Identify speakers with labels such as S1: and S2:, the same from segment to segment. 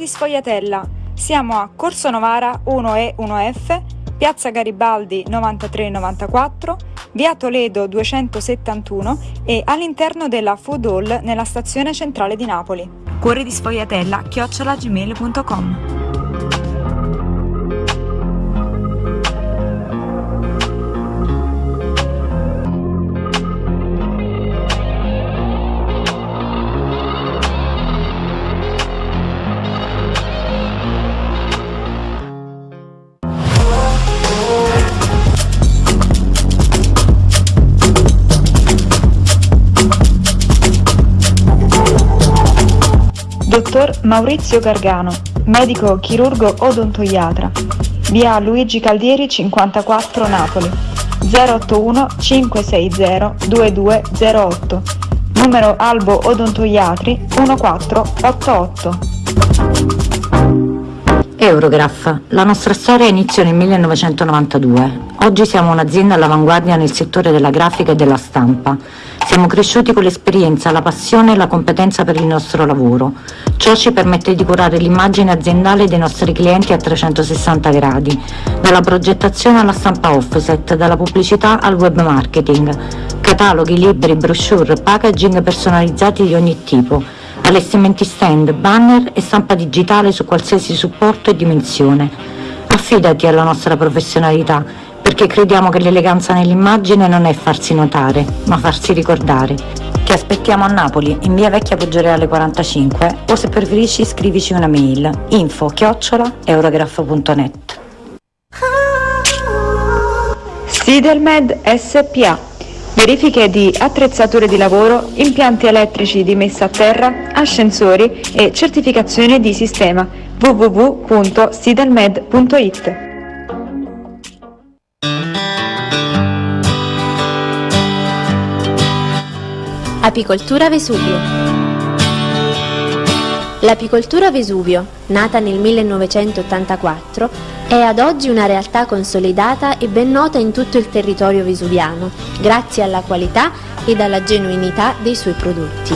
S1: di Sfogliatella. Siamo a Corso Novara 1E 1F, Piazza Garibaldi 9394, Via Toledo 271 e all'interno della Food Hall nella stazione centrale di Napoli. Cuore di Sfogliatella, chiocciolagmail.com Maurizio Gargano, medico chirurgo odontoiatra, via Luigi Caldieri 54 Napoli, 081 560 2208, numero Albo Odontoiatri 1488.
S2: Eurograph. La nostra storia iniziò nel 1992. Oggi siamo un'azienda all'avanguardia nel settore della grafica e della stampa. Siamo cresciuti con l'esperienza, la passione e la competenza per il nostro lavoro. Ciò ci permette di curare l'immagine aziendale dei nostri clienti a 360 gradi, dalla progettazione alla stampa offset, dalla pubblicità al web marketing, cataloghi, libri, brochure, packaging personalizzati di ogni tipo, allestimenti stand, banner e stampa digitale su qualsiasi supporto e dimensione. Affidati alla nostra professionalità perché crediamo che l'eleganza nell'immagine non è farsi notare, ma farsi ricordare. Ti aspettiamo a Napoli, in via Vecchia Poggioreale 45 o se preferisci scrivici una mail info chiocciola eurograph.net
S1: Sidelmed SPA Verifiche di attrezzature di lavoro, impianti elettrici di messa a terra, ascensori e certificazione di sistema www.sidelmed.it
S3: Apicoltura Vesuvio L'apicoltura Vesuvio, nata nel 1984, è ad oggi una realtà consolidata e ben nota in tutto il territorio vesuviano, grazie alla qualità ed alla genuinità dei suoi prodotti.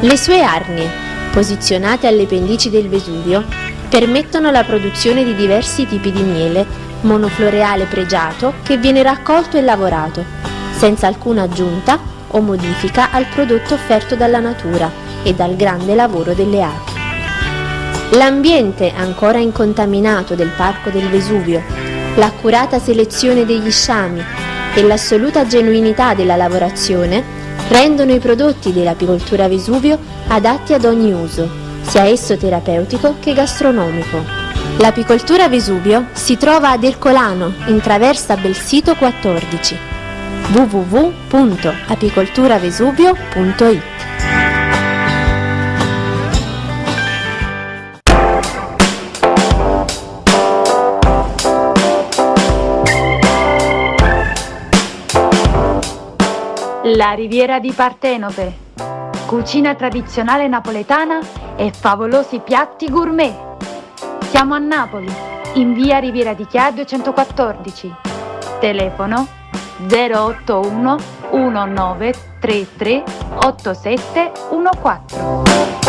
S3: Le sue arnie, posizionate alle pendici del Vesuvio, permettono la produzione di diversi tipi di miele, monofloreale pregiato che viene raccolto e lavorato, senza alcuna aggiunta o modifica al prodotto offerto dalla natura e dal grande lavoro delle api. L'ambiente ancora incontaminato del Parco del Vesuvio, l'accurata selezione degli sciami e l'assoluta genuinità della lavorazione rendono i prodotti dell'apicoltura Vesuvio adatti ad ogni uso, sia esso terapeutico che gastronomico. L'apicoltura Vesuvio si trova ad Ercolano, in traversa Belsito 14 www.apicolturavesuvio.it
S1: La Riviera di Partenope. Cucina tradizionale napoletana e favolosi piatti gourmet. Siamo a Napoli, in via Riviera di Chia 214. Telefono 081 1933 8714.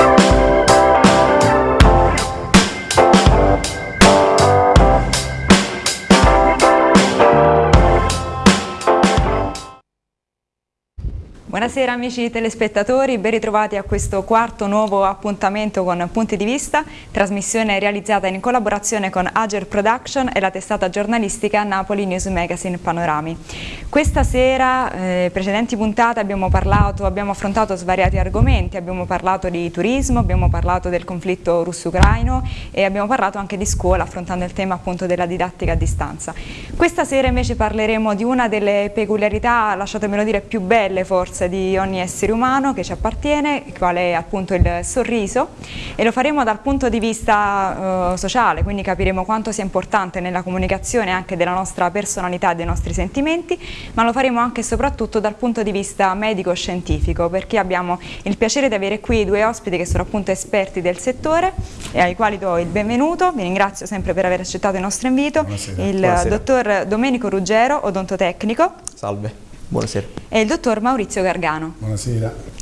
S1: Buonasera amici telespettatori, ben ritrovati a questo quarto nuovo appuntamento con Punti di Vista, trasmissione realizzata in collaborazione con Ager Production e la testata giornalistica Napoli News Magazine Panorami. Questa sera, eh, precedenti puntate, abbiamo parlato, abbiamo affrontato svariati argomenti, abbiamo parlato di turismo, abbiamo parlato del conflitto russo-ucraino e abbiamo parlato anche di scuola affrontando il tema appunto della didattica a distanza. Questa sera invece parleremo di una delle peculiarità, lasciatemelo dire, più belle forse di ogni essere umano che ci appartiene, qual è appunto il sorriso e lo faremo dal punto di vista uh, sociale, quindi capiremo quanto sia importante nella comunicazione anche della nostra personalità e dei nostri sentimenti, ma lo faremo anche e soprattutto dal punto di vista medico-scientifico, perché abbiamo il piacere di avere qui due ospiti che sono appunto esperti del settore e ai quali do il benvenuto, vi ringrazio sempre per aver accettato il nostro invito, Buonasera. il Buonasera. dottor Domenico Ruggero, odontotecnico.
S4: Salve. Buonasera.
S1: E il dottor Maurizio Gargano.
S5: Buonasera.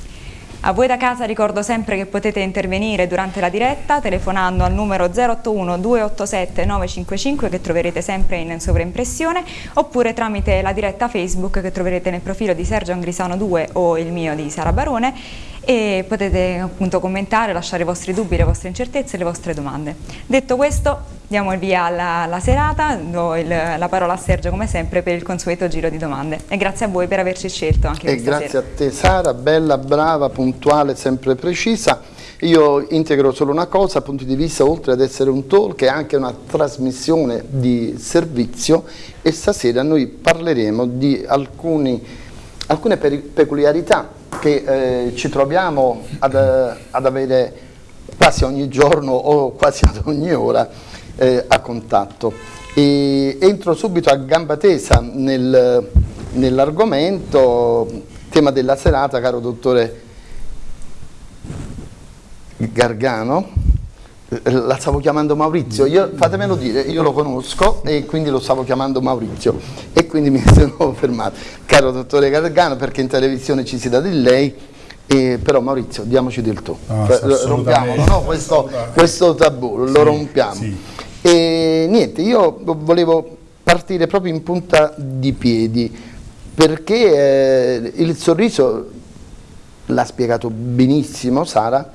S1: A voi da casa ricordo sempre che potete intervenire durante la diretta telefonando al numero 081 287 955 che troverete sempre in sovraimpressione oppure tramite la diretta Facebook che troverete nel profilo di Sergio Angrisano 2 o il mio di Sara Barone e potete appunto commentare, lasciare i vostri dubbi, le vostre incertezze e le vostre domande. Detto questo diamo il via alla, alla serata, do il, la parola a Sergio come sempre per il consueto giro di domande e grazie a voi per averci scelto anche
S4: e grazie sera. a te Sara, bella, brava, puntuale, sempre precisa. Io integro solo una cosa, punto di vista oltre ad essere un talk è anche una trasmissione di servizio e stasera noi parleremo di alcuni, alcune peculiarità che eh, ci troviamo ad, ad avere quasi ogni giorno o quasi ad ogni ora eh, a contatto. E entro subito a gamba tesa nel, nell'argomento, tema della serata, caro dottore Gargano, la stavo chiamando Maurizio, io, fatemelo dire, io lo conosco e quindi lo stavo chiamando Maurizio e quindi mi sono fermato. Caro dottore Gargano, perché in televisione ci si dà di lei, eh, però Maurizio, diamoci del tu, no, rompiamo no? questo, questo, tabù, lo sì, rompiamo. Sì. E niente, io volevo partire proprio in punta di piedi perché eh, il sorriso l'ha spiegato benissimo Sara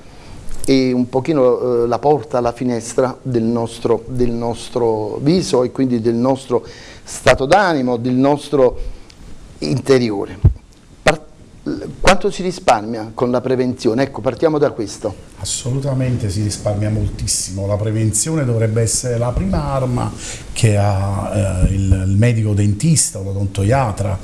S4: e un pochino eh, la porta alla finestra del nostro, del nostro viso e quindi del nostro stato d'animo, del nostro interiore. Quanto si risparmia con la prevenzione? Ecco, partiamo da questo.
S5: Assolutamente si risparmia moltissimo, la prevenzione dovrebbe essere la prima arma che ha eh, il, il medico dentista o l'odontoiatra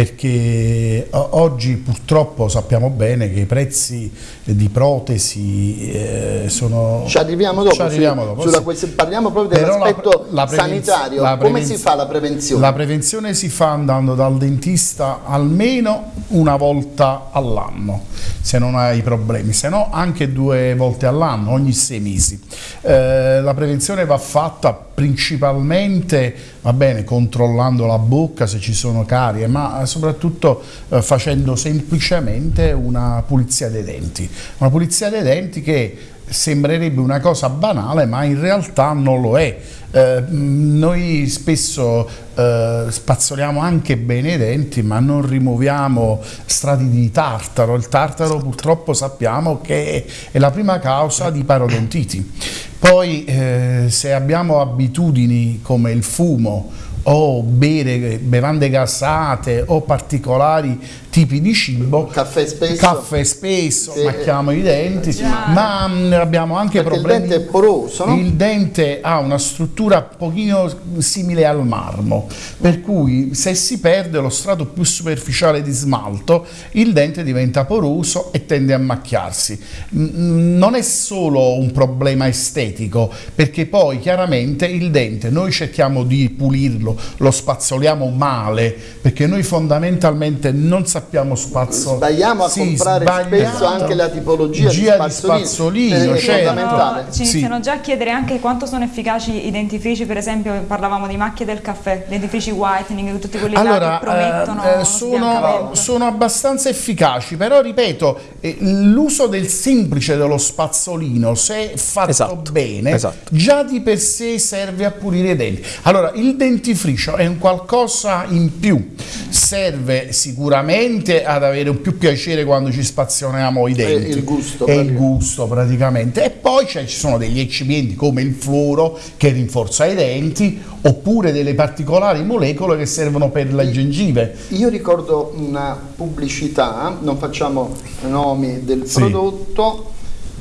S5: perché oggi purtroppo sappiamo bene che i prezzi di protesi eh, sono...
S4: Ci arriviamo dopo, ci arriviamo dopo sulla, sì. parliamo proprio dell'aspetto sanitario, come si fa la prevenzione?
S5: La prevenzione si fa andando dal dentista almeno una volta all'anno, se non hai problemi, se no anche due volte all'anno, ogni sei mesi. Eh, la prevenzione va fatta principalmente va bene, controllando la bocca se ci sono carie, ma soprattutto eh, facendo semplicemente una pulizia dei denti. Una pulizia dei denti che sembrerebbe una cosa banale ma in realtà non lo è. Eh, noi spesso eh, spazzoliamo anche bene i denti ma non rimuoviamo strati di tartaro, il tartaro purtroppo sappiamo che è la prima causa di parodontiti. Poi eh, se abbiamo abitudini come il fumo o bere bevande gassate o particolari tipi di cibo
S4: caffè spesso,
S5: caffè spesso sì. macchiamo i denti Già. ma mh, mm, abbiamo anche
S4: Perché
S5: problemi
S4: il dente è poroso no?
S5: il dente ha una struttura un pochino simile al marmo per cui se si perde lo strato più superficiale di smalto il dente diventa poroso e tende a macchiarsi non è solo un problema estetico perché poi chiaramente il dente noi cerchiamo di pulirlo lo spazzoliamo male perché noi fondamentalmente non sappiamo sappiamo spazzo.
S4: Sbagliamo a sì, comprare spesso anche la tipologia di spazzolino, di spazzolino
S1: certo. Ci iniziano sì. già a chiedere anche quanto sono efficaci i dentifrici, per esempio parlavamo di macchie del caffè, dentifrici whitening, tutti quelli allora, che promettono
S5: eh, sono, sono, abbastanza efficaci, però ripeto, eh, l'uso del semplice dello spazzolino, se fatto esatto, bene, esatto. già di per sé serve a pulire i denti. Allora, il dentifricio è un qualcosa in più, serve sicuramente sicuramente ad avere un più piacere quando ci spazioniamo i denti. È
S4: il gusto.
S5: È il gusto praticamente. E poi ci sono degli eccipienti come il fluoro che rinforza i denti oppure delle particolari molecole che servono per la gengive.
S4: Io ricordo una pubblicità, non facciamo nomi del sì. prodotto,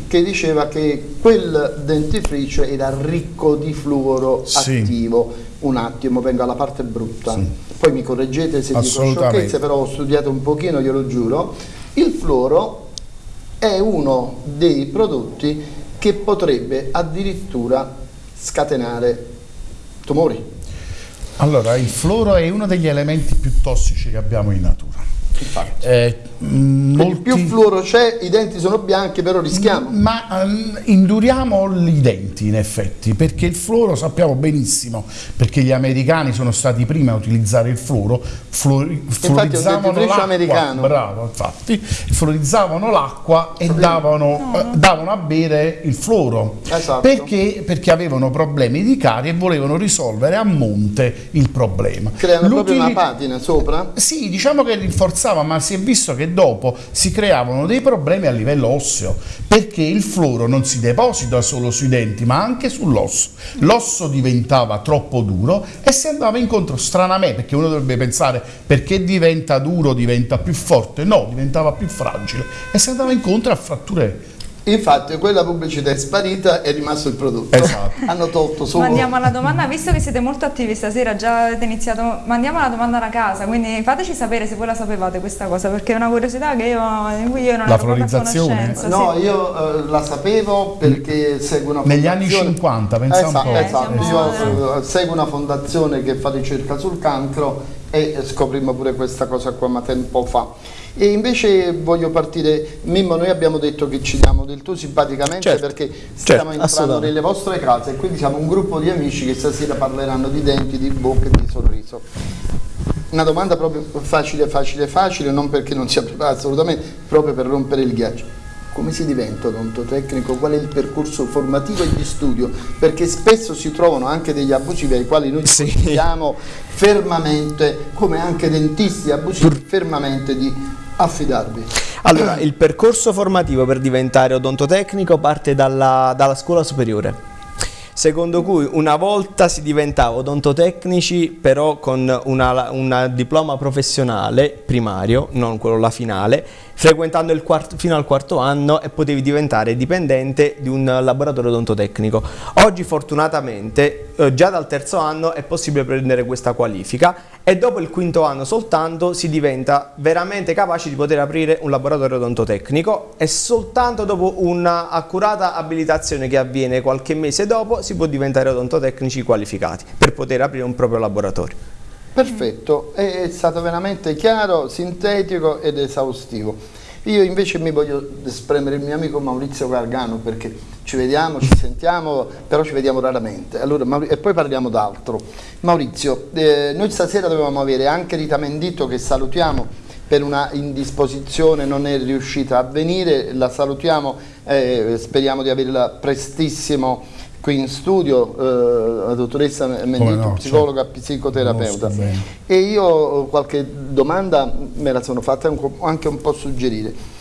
S4: che diceva che quel dentifricio era ricco di fluoro sì. attivo. Un attimo, vengo alla parte brutta. Sì poi mi correggete se dico sciocchezze, però ho studiato un pochino, glielo giuro, il fluoro è uno dei prodotti che potrebbe addirittura scatenare tumori.
S5: Allora, il fluoro è uno degli elementi più tossici che abbiamo in natura. Eh, molti-
S4: più fluoro c'è, i denti sono bianchi, però rischiamo.
S5: Ma ehm, induriamo i denti in effetti, perché il fluoro sappiamo benissimo, perché gli americani sono stati i primi a utilizzare il fluoro, fluori- fluorizzavano l'acqua,
S4: americano.
S5: bravo, infatti, fluorizzavano l'acqua e davano, eh, davano a bere il fluoro.
S4: Esatto.
S5: Perché? Perché avevano problemi di carie e volevano risolvere a monte il problema.
S4: Creano proprio una patina sopra.
S5: sì, diciamo che rinforzava, ma si è visto che dopo si creavano dei problemi a livello osseo, perché il fluoro non si deposita solo sui denti, ma anche sull'osso. L'osso diventava troppo duro e si andava incontro stranamente, perché uno dovrebbe pensare perché diventa duro, diventa più forte, no, diventava più fragile e si andava incontro a fratture.
S4: Infatti quella pubblicità è sparita e è rimasto il prodotto.
S5: Esatto.
S4: Hanno tolto solo...
S1: Ma andiamo alla domanda, visto che siete molto attivi stasera, già avete iniziato, ma andiamo alla domanda da casa, quindi fateci sapere se voi la sapevate questa cosa, perché è una curiosità che io, io non
S5: La
S1: ero conoscenza.
S4: No,
S1: sì.
S4: io eh, la sapevo perché seguo una
S5: Negli anni
S4: fondazione-
S5: 50, pensa un
S4: esatto,
S5: po'.
S4: Esatto,
S1: Eh,
S4: io eh, seguo una fondazione che fa ricerca sul cancro e scoprimmo pure questa cosa qua ma tempo fa. E invece voglio partire, Mimmo, noi abbiamo detto che ci diamo del tu simpaticamente
S6: Certo,
S4: perché
S6: certo,
S4: stiamo entrando
S6: assolutamente.
S4: nelle vostre case e quindi siamo un gruppo di amici che stasera parleranno di denti, di bocca e di sorriso. Una domanda proprio facile, facile, facile, non perché non sia preparato assolutamente, proprio per rompere il ghiaccio. Come si diventa odontotecnico? Qual è il percorso formativo e di studio? Perché spesso si trovano anche degli abusivi ai quali noi
S6: Sì.
S4: fermamente, come anche dentisti abusivi, fermamente di affidarvi.
S6: Allora, il percorso formativo per diventare odontotecnico parte dalla, dalla scuola superiore. Secondo cui una volta si diventava odontotecnici però con una diploma professionale primario, non quello la finale, frequentando quarto- fino al quarto anno e potevi diventare dipendente di un laboratorio odontotecnico. Oggi fortunatamente eh, già dal terzo anno è possibile prendere questa qualifica e dopo il quinto anno soltanto si diventa veramente capaci di poter aprire un laboratorio odontotecnico e soltanto dopo un'accurata abilitazione che avviene qualche mese dopo si può diventare odontotecnici qualificati per poter aprire un proprio laboratorio.
S4: Perfetto, è stato veramente chiaro, sintetico ed esaustivo. Io invece mi voglio spremere il mio amico Maurizio Gargano perché ci vediamo, ci sentiamo, però ci vediamo raramente. Allora, e poi parliamo d'altro. Maurizio, eh, noi stasera dovevamo avere anche Rita Menditto che salutiamo per una indisposizione, non è riuscita a venire, la salutiamo, eh, speriamo di averla prestissimo qui in studio, eh, la dottoressa Menditto,
S5: Come no,
S4: psicologa,
S5: certo.
S4: psicoterapeuta.
S5: Conosco bene.
S4: E io qualche domanda me la sono fatta anche un po' suggerire.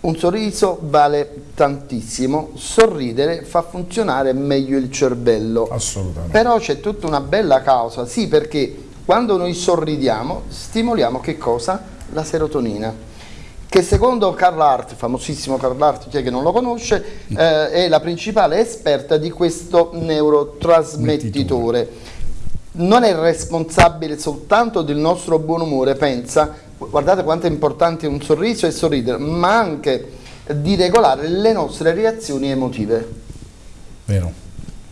S4: Un sorriso vale tantissimo, sorridere fa funzionare meglio il cervello.
S5: Assolutamente.
S4: Però c'è tutta una bella causa, sì, perché quando noi sorridiamo stimoliamo che cosa? La serotonina, che secondo Carl Hart, famosissimo Carl Hart, chi è che non lo conosce, eh, è la principale esperta di questo neurotrasmettitore. Non è responsabile soltanto del nostro buon umore, pensa, guardate quanto è importante un sorriso e sorridere, ma anche di regolare le nostre reazioni emotive.
S5: Vero.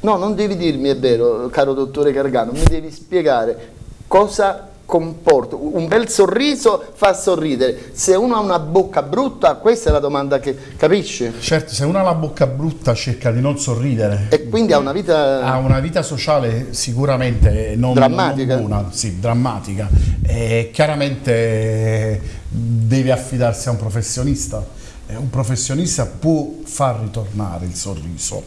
S4: No, non devi dirmi, è vero, caro dottore Gargano, mi devi spiegare cosa comporta. Un bel sorriso fa sorridere. Se uno ha una bocca brutta, questa è la domanda che capisci?
S5: Certo, se uno ha la bocca brutta cerca di non sorridere.
S4: E quindi ha una vita...
S5: Ha una vita sociale sicuramente non,
S4: Drammatica.
S5: non buona, sì, drammatica. E chiaramente deve affidarsi a un professionista. Un professionista può far ritornare il sorriso.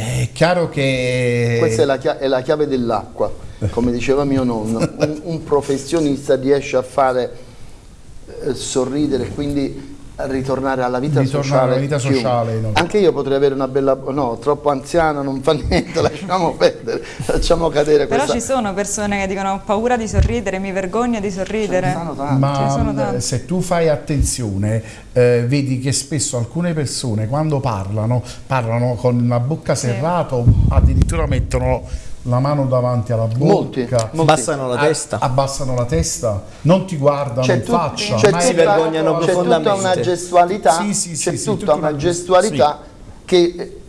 S5: È chiaro che...
S4: Questa è la, chia- è la chiave dell'acqua, come diceva mio nonno. Un, un professionista riesce a fare eh, sorridere, quindi ritornare alla vita
S5: Ritornare
S4: sociale.
S5: alla vita sociale, no.
S4: Anche io potrei avere una bella... No, troppo anziana, non fa niente, lasciamo perdere, lasciamo cadere
S1: Però
S4: questa...
S1: ci sono persone che dicono ho paura di sorridere, mi vergogno di sorridere.
S5: Ma
S1: tanti.
S5: se tu fai attenzione, eh, vedi che spesso alcune persone quando parlano, parlano con la bocca serrata o addirittura mettono la mano davanti alla bocca.
S4: Molti, molti.
S6: Abbassano la
S5: a-
S6: testa.
S5: abbassano la testa, non ti guardano in faccia.
S4: c'è
S6: Si
S4: tutta-
S6: vergognano
S4: c'è tutta
S6: profondamente.
S4: una gestualità,
S5: Sì, sì, sì,
S4: c'è
S5: sì,
S4: tutta una gestualità che eh,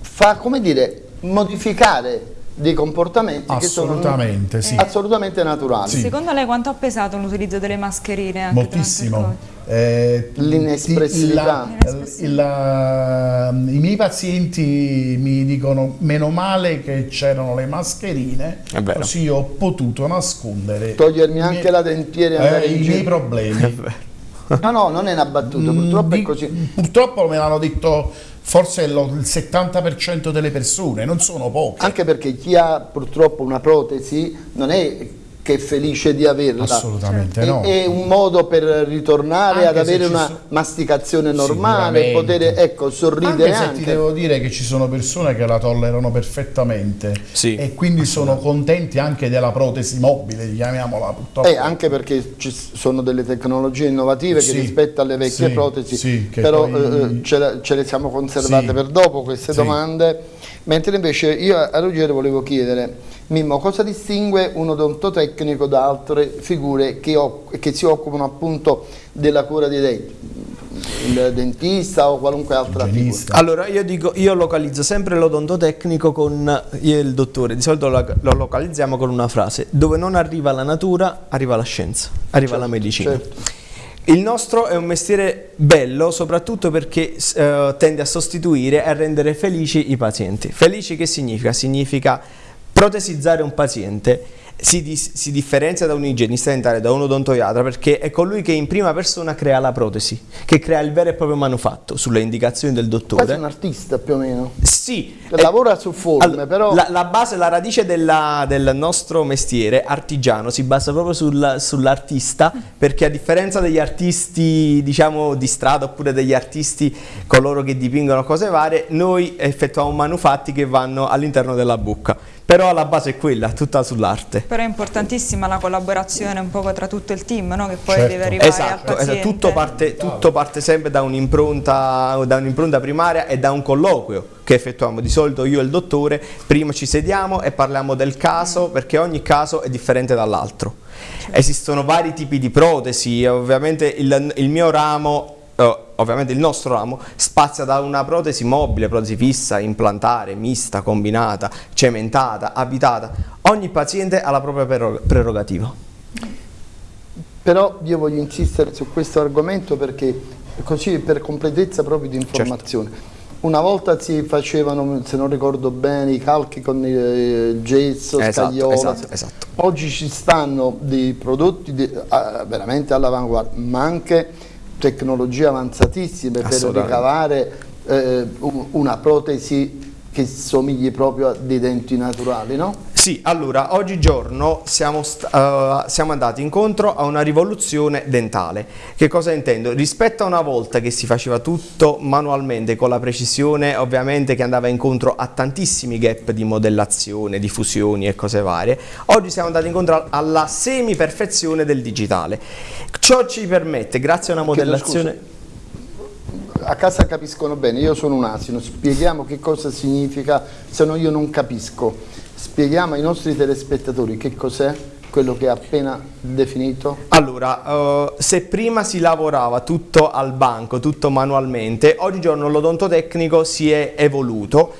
S4: fa, come dire, modificare dei comportamenti che sono
S5: Assolutamente, sì.
S4: assolutamente naturali.
S5: Sì.
S1: Secondo lei quanto ha pesato l'utilizzo delle mascherine? Anche
S5: Moltissimo. Eh,
S4: L'inespressività.
S5: I miei pazienti mi dicono meno male che c'erano le mascherine,
S6: È
S5: così ho potuto nascondere
S4: Togliermi anche
S5: miei-
S4: la dentiera e andare
S5: eh, i
S4: giro.
S5: miei problemi.
S4: No, no, non è una battuta, purtroppo è
S5: Di-
S4: così.
S5: Purtroppo me l'hanno detto forse lo- il 70% delle persone, non sono poche.
S4: Anche perché chi ha purtroppo una protesi non è che è felice di averla.
S5: Assolutamente
S4: È,
S5: no.
S4: è un modo per ritornare
S5: Anche
S4: ad avere una
S5: so-
S4: masticazione normale, poter ecco, sorridere
S5: Anche
S4: anche.
S5: se ti devo dire che ci sono persone che la tollerano perfettamente
S6: Sì.
S5: e quindi sono contenti anche della protesi mobile, chiamiamola purtroppo.
S4: Eh, anche perché ci sono delle tecnologie innovative
S5: Sì,
S4: che rispetto alle vecchie
S5: sì,
S4: protesi,
S5: sì, che
S4: però
S5: poi-
S4: eh, ce, le, ce le siamo conservate
S5: Sì.
S4: per dopo queste
S5: Sì.
S4: domande, mentre invece io a Ruggero volevo chiedere, Mimmo, cosa distingue un odontotecnico da altre figure che, che si occupano appunto della cura dei denti? Il dentista o qualunque altra figura?
S6: Allora io dico, io localizzo sempre l'odontotecnico con io e il dottore, di solito lo, lo localizziamo con una frase, dove non arriva la natura, arriva la scienza, arriva la medicina.
S4: certo.
S6: Il nostro è un mestiere bello soprattutto perché eh, tende a sostituire e a rendere felici i pazienti. Felici che significa? Significa protesizzare un paziente si, dis- si differenzia da un igienista dentale, da un odontoiatra, perché è colui che in prima persona crea la protesi, che crea il vero e proprio manufatto sulle indicazioni del
S4: Quasi
S6: dottore.
S4: un artista più o meno.
S6: Sì, eh,
S4: Lavora su forme,
S6: allora,
S4: però...
S6: la, la base, la radice della- del nostro mestiere artigiano si basa proprio sul- sull'artista perché a differenza degli artisti diciamo di strada oppure degli artisti coloro che dipingono cose varie, noi effettuiamo manufatti che vanno all'interno della bocca. Però la base è quella, tutta sull'arte.
S1: Però è importantissima la collaborazione un poco tra tutto il team, no? che poi
S5: Certo.
S1: deve arrivare
S6: Esatto, esatto, tutto, parte, tutto parte sempre da un'impronta, da un'impronta primaria e da un colloquio che effettuiamo di solito io e il dottore, prima ci sediamo e parliamo del caso perché ogni caso è differente dall'altro. Esistono vari tipi di protesi, ovviamente il, il mio ramo, eh, ovviamente il nostro ramo, spazia da una protesi mobile, protesi fissa, implantare, mista, combinata, cementata, abitata. Ogni paziente ha la propria prerog- prerogativa.
S4: Però io voglio insistere su questo argomento perché così per completezza proprio di
S6: Certo.
S4: informazione. Una volta si facevano, se non ricordo bene, i calchi con il gesso,
S6: Esatto,
S4: scagliola.
S6: esatto, esatto.
S4: Oggi ci stanno dei prodotti di- veramente all'avanguardia, ma anche tecnologie avanzatissime per ricavare eh, un- una protesi che somigli proprio a dei denti naturali, no?
S6: Sì, allora, oggigiorno siamo, eh, siamo andati incontro a una rivoluzione dentale. Che cosa intendo? Rispetto a una volta che si faceva tutto manualmente, con la precisione ovviamente che andava incontro a tantissimi gap di modellazione, di fusioni e cose varie, oggi siamo andati incontro alla semi-perfezione del digitale. Ciò ci permette, grazie a una modellazione...
S4: A casa capiscono bene, io sono un asino, spieghiamo che cosa significa, se no io non capisco. Spieghiamo ai nostri telespettatori che cos'è quello che ha appena definito.
S6: Allora, eh, se prima si lavorava tutto al banco, tutto manualmente, oggigiorno l'odontotecnico si è evoluto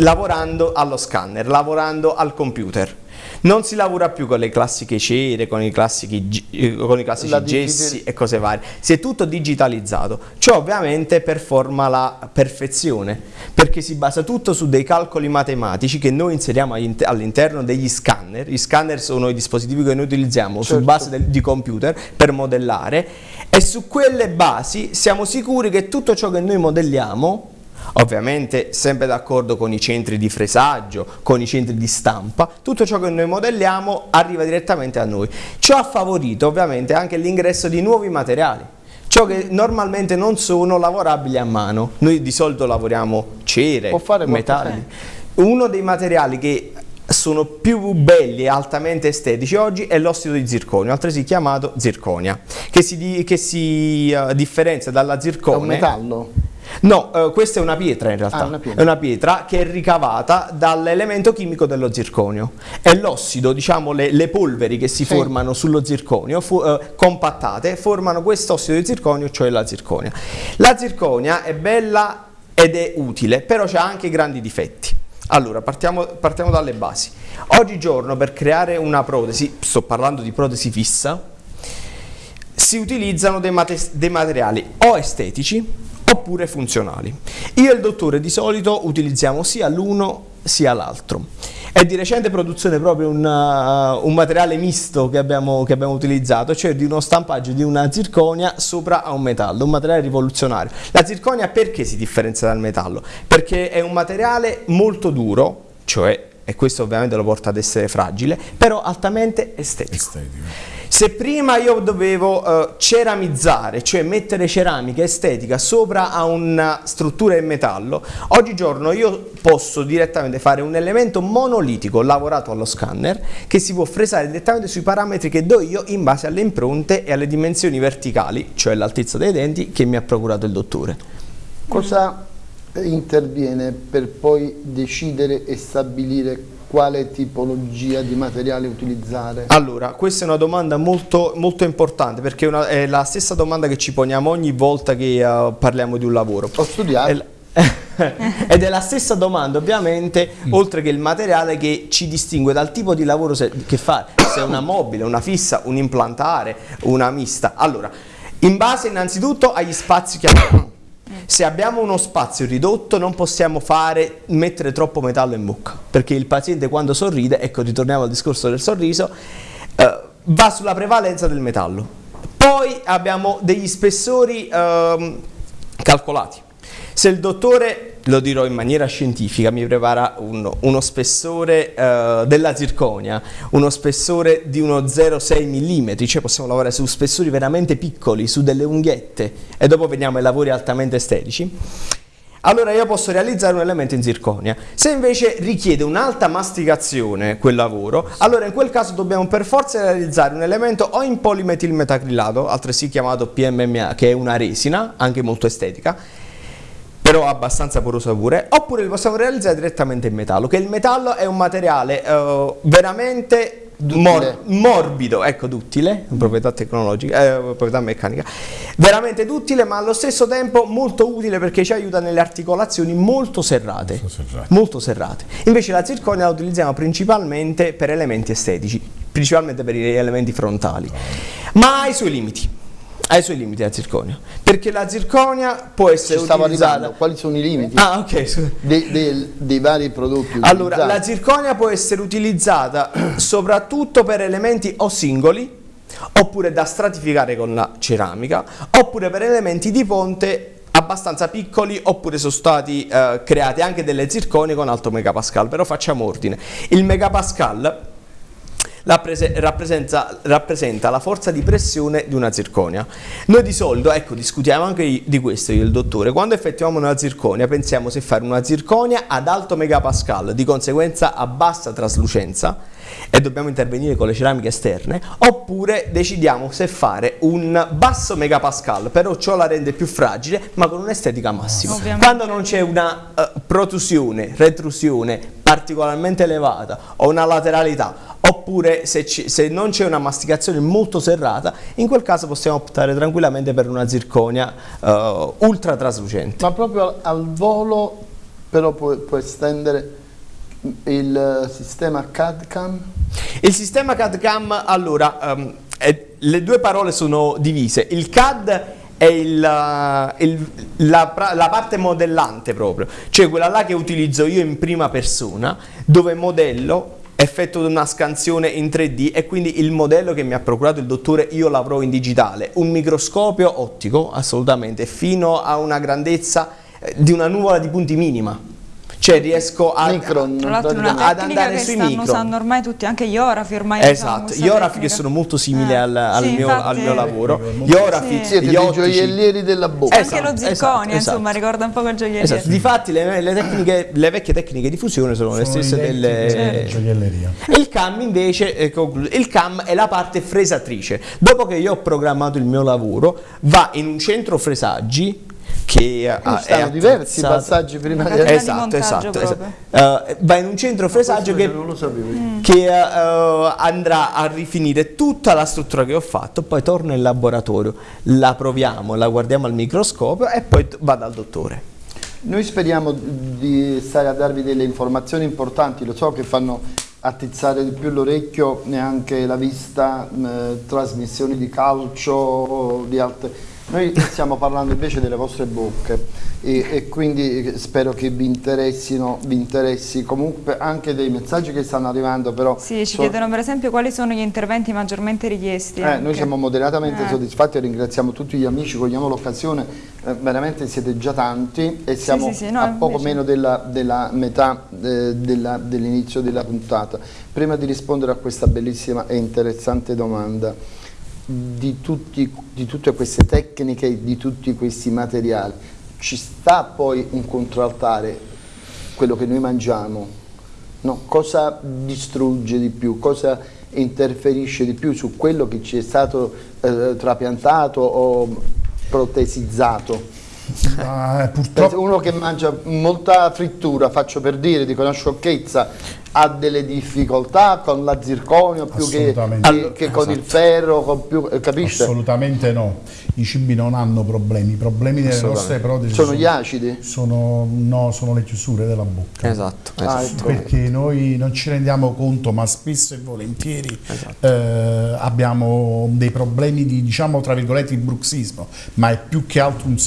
S6: lavorando allo scanner, lavorando al computer. Non si lavora più con le classiche cere, con i classici, eh, con i classici
S4: La
S6: gessi e cose varie. Si è tutto digitalizzato. Ciò ovviamente performa la perfezione, perché si basa tutto su dei calcoli matematici che noi inseriamo all'inter- all'interno degli scanner. Gli scanner sono i dispositivi che noi utilizziamo su
S4: Certo.
S6: base del- di computer per modellare e su quelle basi siamo sicuri che tutto ciò che noi modelliamo Ovviamente sempre d'accordo con i centri di fresaggio, con i centri di stampa, tutto ciò che noi modelliamo arriva direttamente a noi. Ciò ha favorito ovviamente anche l'ingresso di nuovi materiali, ciò che normalmente non sono lavorabili a mano. Noi di solito lavoriamo cere, metalli. Uno dei materiali che sono più belli e altamente estetici oggi è l'ossido di zirconio, altresì chiamato zirconia, che si, che si, eh, differenzia dalla
S4: È un metallo.
S6: No, eh, questa è una pietra in realtà.
S4: Ah, una pietra.
S6: È una pietra che è ricavata dall'elemento chimico dello zirconio. E l'ossido, diciamo le, le polveri che si
S4: Sì.
S6: formano sullo zirconio, eh, compattate, formano questo ossido di zirconio, cioè la zirconia. La zirconia è bella ed è utile, però c'ha anche grandi difetti. Allora, partiamo, partiamo dalle basi. Oggigiorno per creare una protesi, sto parlando di protesi fissa, si utilizzano dei, mate- dei materiali o estetici oppure funzionali. Io e il dottore di solito utilizziamo sia l'uno sia l'altro. È di recente produzione proprio un, uh, un materiale misto che abbiamo, che abbiamo, utilizzato, cioè di uno stampaggio di una zirconia sopra a un metallo, un materiale rivoluzionario. La zirconia perché si differenzia dal metallo? Perché è un materiale molto duro, cioè, e questo ovviamente lo porta ad essere fragile, però altamente estetico. estetico. Se prima io dovevo uh, ceramizzare, cioè mettere ceramica estetica sopra a una struttura in metallo, oggigiorno io posso direttamente fare un elemento monolitico lavorato allo scanner che si può fresare direttamente sui parametri che do io in base alle impronte e alle dimensioni verticali, cioè l'altezza dei denti che mi ha procurato il dottore.
S4: Cosa interviene per poi decidere e stabilire quale tipologia di materiale utilizzare?
S6: Allora, questa è una domanda molto, molto importante perché è, una, è, la stessa domanda che ci poniamo ogni volta che uh, parliamo di un lavoro.
S4: Ho studiato.
S6: Ed è la stessa domanda ovviamente, mm. oltre che il materiale che ci distingue dal tipo di lavoro se, che fa, se è una mobile, una fissa, un implantare, una mista. Allora, in base innanzitutto agli spazi che abbiamo. Se abbiamo uno spazio ridotto non possiamo fare, mettere troppo metallo in bocca, perché il paziente quando sorride, ecco ritorniamo al discorso del sorriso, eh, va sulla prevalenza del metallo. Poi abbiamo degli spessori eh, calcolati. Se il dottore, lo dirò in maniera scientifica, mi prepara un, uno spessore uh, della zirconia, uno spessore di uno 0,6 mm, cioè possiamo lavorare su spessori veramente piccoli, su delle unghiette e dopo veniamo ai lavori altamente estetici, allora io posso realizzare un elemento in zirconia. Se invece richiede un'alta masticazione quel lavoro, allora in quel caso dobbiamo per forza realizzare un elemento o in polimetilmetacrilato, altresì chiamato PMMA, che è una resina, anche molto estetica, però abbastanza porosa pure, oppure li possiamo realizzare direttamente in metallo, che il metallo è un materiale uh, veramente mor morbido, ecco duttile, proprietà tecnologica, eh, proprietà meccanica, veramente duttile ma allo stesso tempo molto utile perché ci aiuta nelle articolazioni molto serrate, molto serrate. Molto serrate. Invece la zirconia la utilizziamo principalmente per elementi estetici, principalmente per gli elementi frontali, ma ha i suoi limiti ha i suoi limiti la zirconia perché la zirconia può essere
S4: Ci
S6: utilizzata.
S4: arrivando. quali sono i limiti?
S6: Ah, okay.
S4: dei, dei, dei, vari prodotti
S6: allora la zirconia può essere utilizzata soprattutto per elementi o singoli oppure da stratificare con la ceramica oppure per elementi di ponte abbastanza piccoli oppure sono stati eh, create anche delle zirconie con alto megapascal. Però facciamo ordine. Il megapascal rappresenta, rappresenta, la forza di pressione di una zirconia. Noi di solito, ecco, discutiamo anche di questo io e il dottore, quando effettuiamo una zirconia pensiamo se fare una zirconia ad alto megapascal, di conseguenza a bassa traslucenza, e dobbiamo intervenire con le ceramiche esterne, oppure decidiamo se fare un basso megapascal, però ciò la rende più fragile, ma con un'estetica massima. Ovviamente. Quando non c'è una uh, protrusione, retrusione particolarmente elevata o una lateralità oppure se, se non c'è una masticazione molto serrata, in quel caso possiamo optare tranquillamente per una zirconia uh, ultra traslucente.
S4: Ma proprio al volo però può, può estendere il sistema CAD-CAM?
S6: Il sistema CAD-CAM, allora, um, è, le due parole sono divise. Il CAD è il, il, la, la, parte modellante proprio, cioè quella là che utilizzo io in prima persona, dove modello effetto una scansione in 3D e quindi il modello che mi ha procurato il dottore io l'avrò in digitale, un microscopio ottico assolutamente fino a una grandezza eh, di una nuvola di punti minima cioè riesco a,
S1: Micron, tra l'altro una ad andare sui stanno micro. usando ormai tutti, anche gli orafi ormai
S6: esatto, gli orafi che sono molto simili eh. al, al, sì, mio, al, mio, lavoro gli orafi,
S4: sì. siete dei gioiellieri della bocca
S1: esatto, anche lo zirconio esatto, insomma esatto. ricorda un po' quel gioielliere esatto.
S6: difatti le, le, tecniche, le vecchie tecniche di fusione sono, sono le stesse delle certo. gioielleria il CAM invece eh, il CAM è la parte fresatrice dopo che io ho programmato il mio lavoro va in un centro fresaggi che
S4: ha, stanno diversi passaggi prima di
S6: esatto, esatto, esatto. Uh, va in un centro fresaggio che, mm. che uh, andrà a rifinire tutta la struttura che ho fatto poi torna in laboratorio la proviamo, la guardiamo al microscopio e poi va dal dottore
S4: Noi speriamo di stare a darvi delle informazioni importanti, lo so che fanno attizzare di più l'orecchio e anche la vista, eh, trasmissioni di calcio, di altre noi stiamo parlando invece delle vostre bocche e, e, quindi spero che vi interessino, vi interessi comunque anche dei messaggi che stanno arrivando però.
S1: Sì, ci so chiedono per esempio quali sono gli interventi maggiormente richiesti.
S4: Eh, noi siamo moderatamente eh. soddisfatti e ringraziamo tutti gli amici, cogliamo l'occasione, eh, veramente siete già tanti e siamo sì, sì, sì, no, a poco invece... meno della, della metà eh, dell'inizio della puntata. Prima di rispondere a questa bellissima e interessante domanda, di, tutti, di tutte queste tecniche, di tutti questi materiali. Ci sta poi un contraltare, quello che noi mangiamo, no? cosa distrugge di più, cosa interferisce di più su quello che ci è stato eh, trapiantato o protesizzato? Ah, purtroppo... Uno che mangia molta frittura, faccio per dire, dico una sciocchezza, ha delle difficoltà con la zirconio più che, che, che con il esatto. ferro, con più, eh, capisci?
S5: Assolutamente no, i cibi non hanno problemi, i problemi delle nostre protesi
S4: sono, sono, gli acidi?
S5: Sono, no, sono le chiusure della bocca.
S6: Esatto, esatto.
S5: Ah, ecco. Perché noi non ci rendiamo conto, ma spesso e volentieri esatto. eh, abbiamo dei problemi di, diciamo, tra virgolette, di bruxismo, ma è più che altro un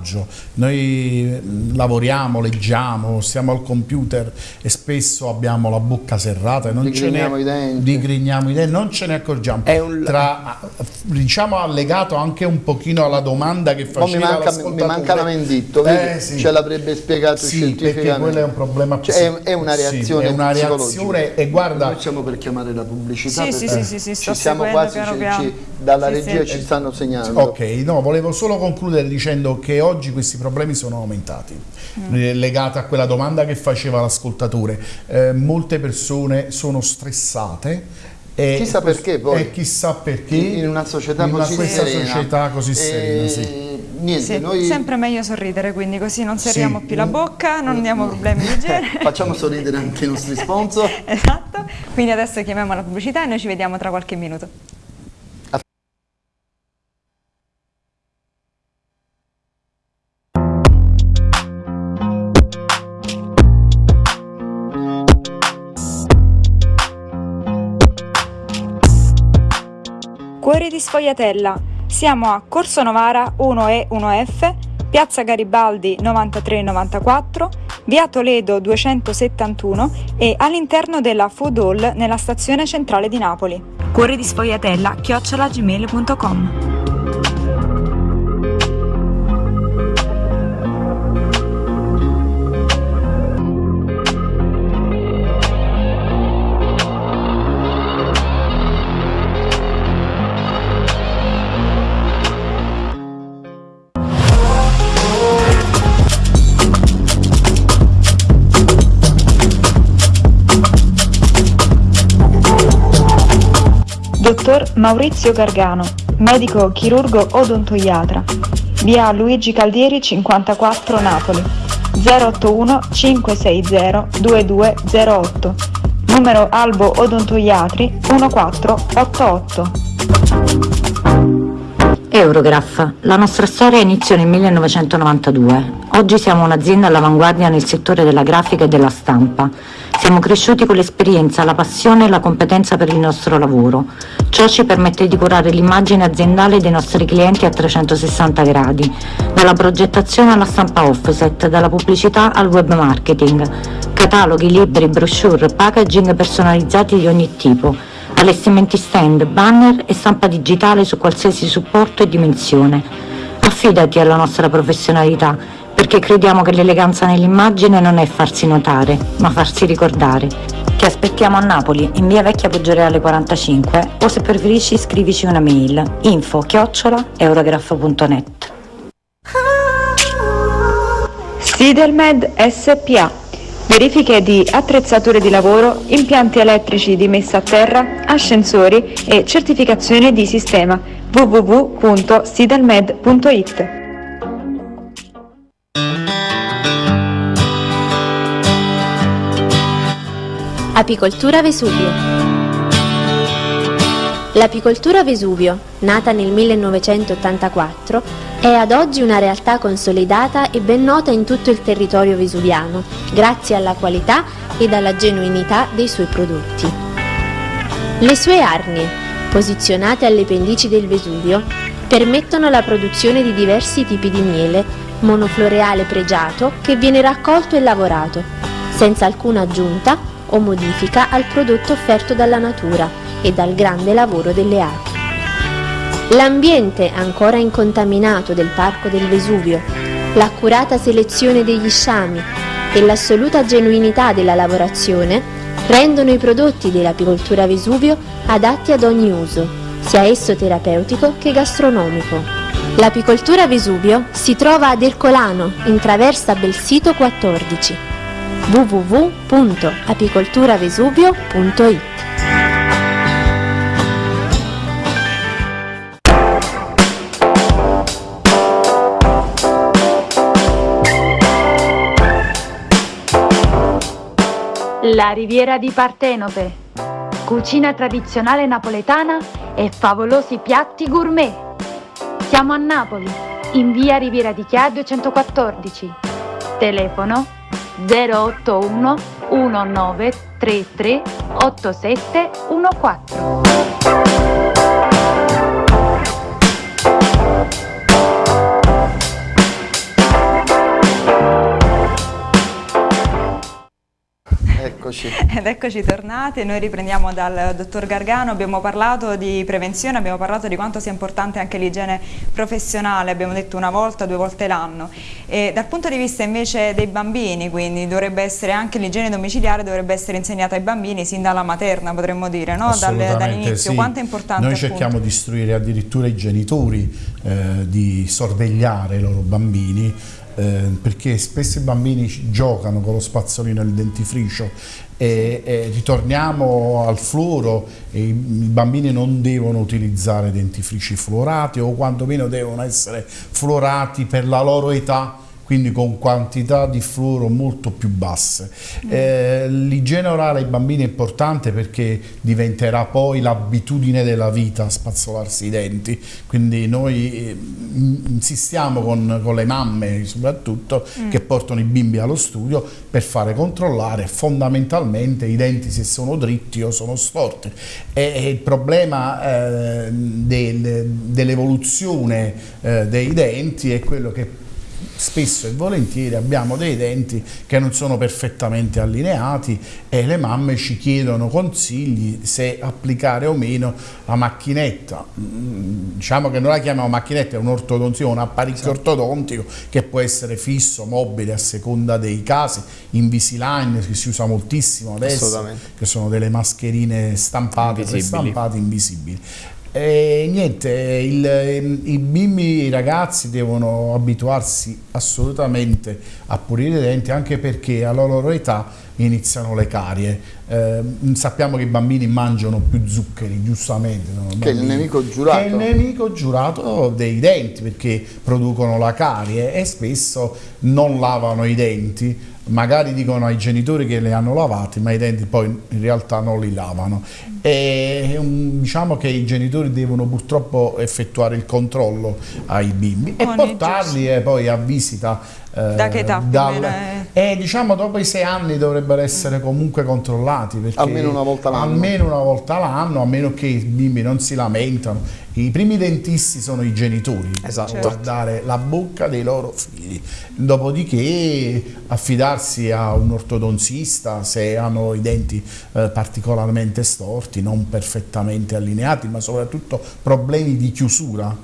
S5: serraggio. Noi mm, lavoriamo, leggiamo, stiamo al computer e spesso abbiamo la bocca serrata e non
S4: digrigniamo
S5: ce
S4: ne, i denti.
S5: Digrigniamo i denti, non ce ne accorgiamo. È un... Tra, diciamo allegato anche un pochino alla domanda che faceva
S4: mi manca, mi manca l'amenditto, eh, sì. ce l'avrebbe spiegato
S5: sì,
S4: scientificamente.
S5: perché quello è un problema
S4: cioè, è, è, una reazione
S5: sì, è una reazione e guarda...
S4: Noi siamo per chiamare la pubblicità
S1: sì, sì, sì, sì,
S4: ci siamo quasi, ci, ci, dalla regia ci stanno segnando.
S5: Ok, no, volevo solo concludere dicendo che oggi questi problemi sono aumentati, mm. legati a quella domanda che faceva l'ascoltatore. Eh, molte persone sono stressate
S4: e chissà perché poi.
S5: E chissà perché.
S4: In una società in così
S5: questa
S4: serena.
S5: società così serena, sì.
S1: Niente, sì, noi... Sempre meglio sorridere, quindi così non serriamo sì. più la bocca, non abbiamo problemi di genere.
S4: Facciamo sorridere anche i nostri sponsor.
S1: esatto, quindi adesso chiamiamo la pubblicità e noi ci vediamo tra qualche minuto. Sfogliatella. Siamo a Corso Novara 1E 1F, Piazza Garibaldi 9394, Via Toledo 271 e all'interno della Food Hall nella stazione centrale di Napoli. Cuori di Sfogliatella chiocciolagmail.com Dottor Maurizio Gargano, medico chirurgo odontoiatra, via Luigi Caldieri 54 Napoli, 081 560 2208, numero Albo Odontoiatri 1488.
S2: Eurograph. La nostra storia iniziò nel 1992. Oggi siamo un'azienda all'avanguardia nel settore della grafica e della stampa. Siamo cresciuti con l'esperienza, la passione e la competenza per il nostro lavoro. Ciò ci permette di curare l'immagine aziendale dei nostri clienti a 360 gradi, dalla progettazione alla stampa offset, dalla pubblicità al web marketing, cataloghi, libri, brochure, packaging personalizzati di ogni tipo, allestimenti stand, banner e stampa digitale su qualsiasi supporto e dimensione. Affidati alla nostra professionalità perché crediamo che l'eleganza nell'immagine non è farsi notare, ma farsi ricordare. Ti aspettiamo a Napoli, in via Vecchia Poggioreale 45 o se preferisci scrivici una mail info chiocciola eurograph.net
S1: Sidelmed SPA Verifiche di attrezzature di lavoro, impianti elettrici di messa a terra, ascensori e certificazione di sistema. www.sidelmed.it
S3: Apicoltura Vesuvio. L'apicoltura Vesuvio, nata nel 1984, è ad oggi una realtà consolidata e ben nota in tutto il territorio vesuviano, grazie alla qualità ed alla genuinità dei suoi prodotti. Le sue arnie, posizionate alle pendici del Vesuvio, permettono la produzione di diversi tipi di miele, monofloreale pregiato che viene raccolto e lavorato, senza alcuna aggiunta o modifica al prodotto offerto dalla natura e dal grande lavoro delle api. L'ambiente ancora incontaminato del Parco del Vesuvio, l'accurata selezione degli sciami e l'assoluta genuinità della lavorazione rendono i prodotti dell'apicoltura Vesuvio adatti ad ogni uso, sia esso terapeutico che gastronomico. L'apicoltura Vesuvio si trova ad Ercolano, in traversa Belsito 14 www.apicolturavesuvio.it
S7: La riviera di Partenope. Cucina tradizionale napoletana e favolosi piatti gourmet. Siamo a Napoli, in via Riviera di Chia 214. Telefono 081 1933 8714.
S4: Eccoci.
S1: Ed eccoci tornati, noi riprendiamo dal dottor Gargano, abbiamo parlato di prevenzione, abbiamo parlato di quanto sia importante anche l'igiene professionale, abbiamo detto una volta, due volte l'anno. Dal punto di vista invece dei bambini, quindi dovrebbe essere anche l'igiene domiciliare, dovrebbe essere insegnata ai bambini sin dalla materna, potremmo dire, no? dall'inizio.
S5: Sì.
S1: Quanto è importante?
S5: Noi cerchiamo appunto? di istruire addirittura i genitori eh, di sorvegliare i loro bambini eh, perché spesso i bambini giocano con lo spazzolino e il dentifricio e, e ritorniamo al fluoro i, bambini non devono utilizzare dentifrici fluorati o quantomeno devono essere fluorati per la loro età quindi con quantità di fluoro molto più basse. Mm. Eh, L'igiene orale ai bambini è importante perché diventerà poi l'abitudine della vita spazzolarsi i denti, quindi noi eh, insistiamo con, con, le mamme soprattutto mm. che portano i bimbi allo studio per fare controllare fondamentalmente i denti se sono dritti o sono storti. E, e il problema eh, del, dell'evoluzione eh, dei denti è quello che spesso e volentieri abbiamo dei denti che non sono perfettamente allineati e le mamme ci chiedono consigli se applicare o meno la macchinetta. Mm, diciamo che noi la chiamiamo macchinetta, è un'ortodonzia, un apparecchio esatto. ortodontico che può essere fisso, mobile a seconda dei casi, Invisalign che si usa moltissimo adesso, che sono delle mascherine stampate, invisibili. stampate invisibili. E niente, il, i bimbi, i ragazzi devono abituarsi assolutamente a pulire i denti anche perché alla loro età iniziano le carie. Eh, sappiamo che i bambini mangiano più zuccheri, giustamente.
S4: Che è il nemico giurato. Che
S5: è il nemico giurato dei denti perché producono la carie e spesso non lavano i denti magari dicono ai genitori che le hanno lavati ma i denti poi in realtà non li lavano. E diciamo che i genitori devono purtroppo effettuare il controllo ai bimbi e portarli eh, poi a visita
S1: da che età dal,
S5: e diciamo dopo i sei anni dovrebbero essere comunque controllati
S4: almeno una volta l'anno.
S5: almeno una volta l'anno a meno che i bimbi non si lamentano. I primi dentisti sono i genitori esatto. a guardare la bocca dei loro figli. Dopodiché affidarsi a un ortodoncista se hanno i denti eh, particolarmente storti non perfettamente allineati ma soprattutto problemi di chiusura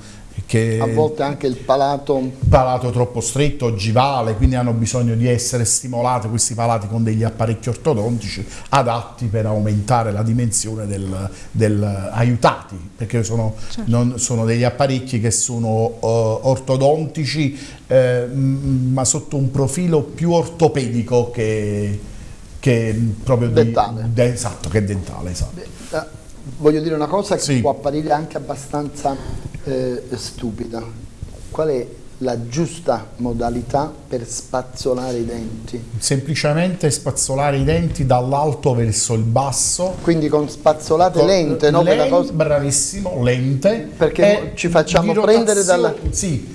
S4: che a volte anche il palato
S5: palato troppo stretto, ogivale, quindi hanno bisogno di essere stimolati questi palati con degli apparecchi ortodontici adatti per aumentare la dimensione del, del aiutati, perché sono, certo. non, sono, degli apparecchi che sono uh, ortodontici eh, ma sotto un profilo più ortopedico che, che proprio
S4: dentale.
S5: Di, de, esatto, che dentale, esatto. Beh,
S4: uh, voglio dire una cosa che sì. può apparire anche abbastanza eh, stupida. Qual è la giusta modalità per spazzolare i denti?
S5: Semplicemente spazzolare i denti dall'alto verso il basso.
S4: Quindi con spazzolate con lente, no?
S5: Lente, cosa... Bravissimo, lente.
S4: Perché ci facciamo prendere dalla...
S5: Sì,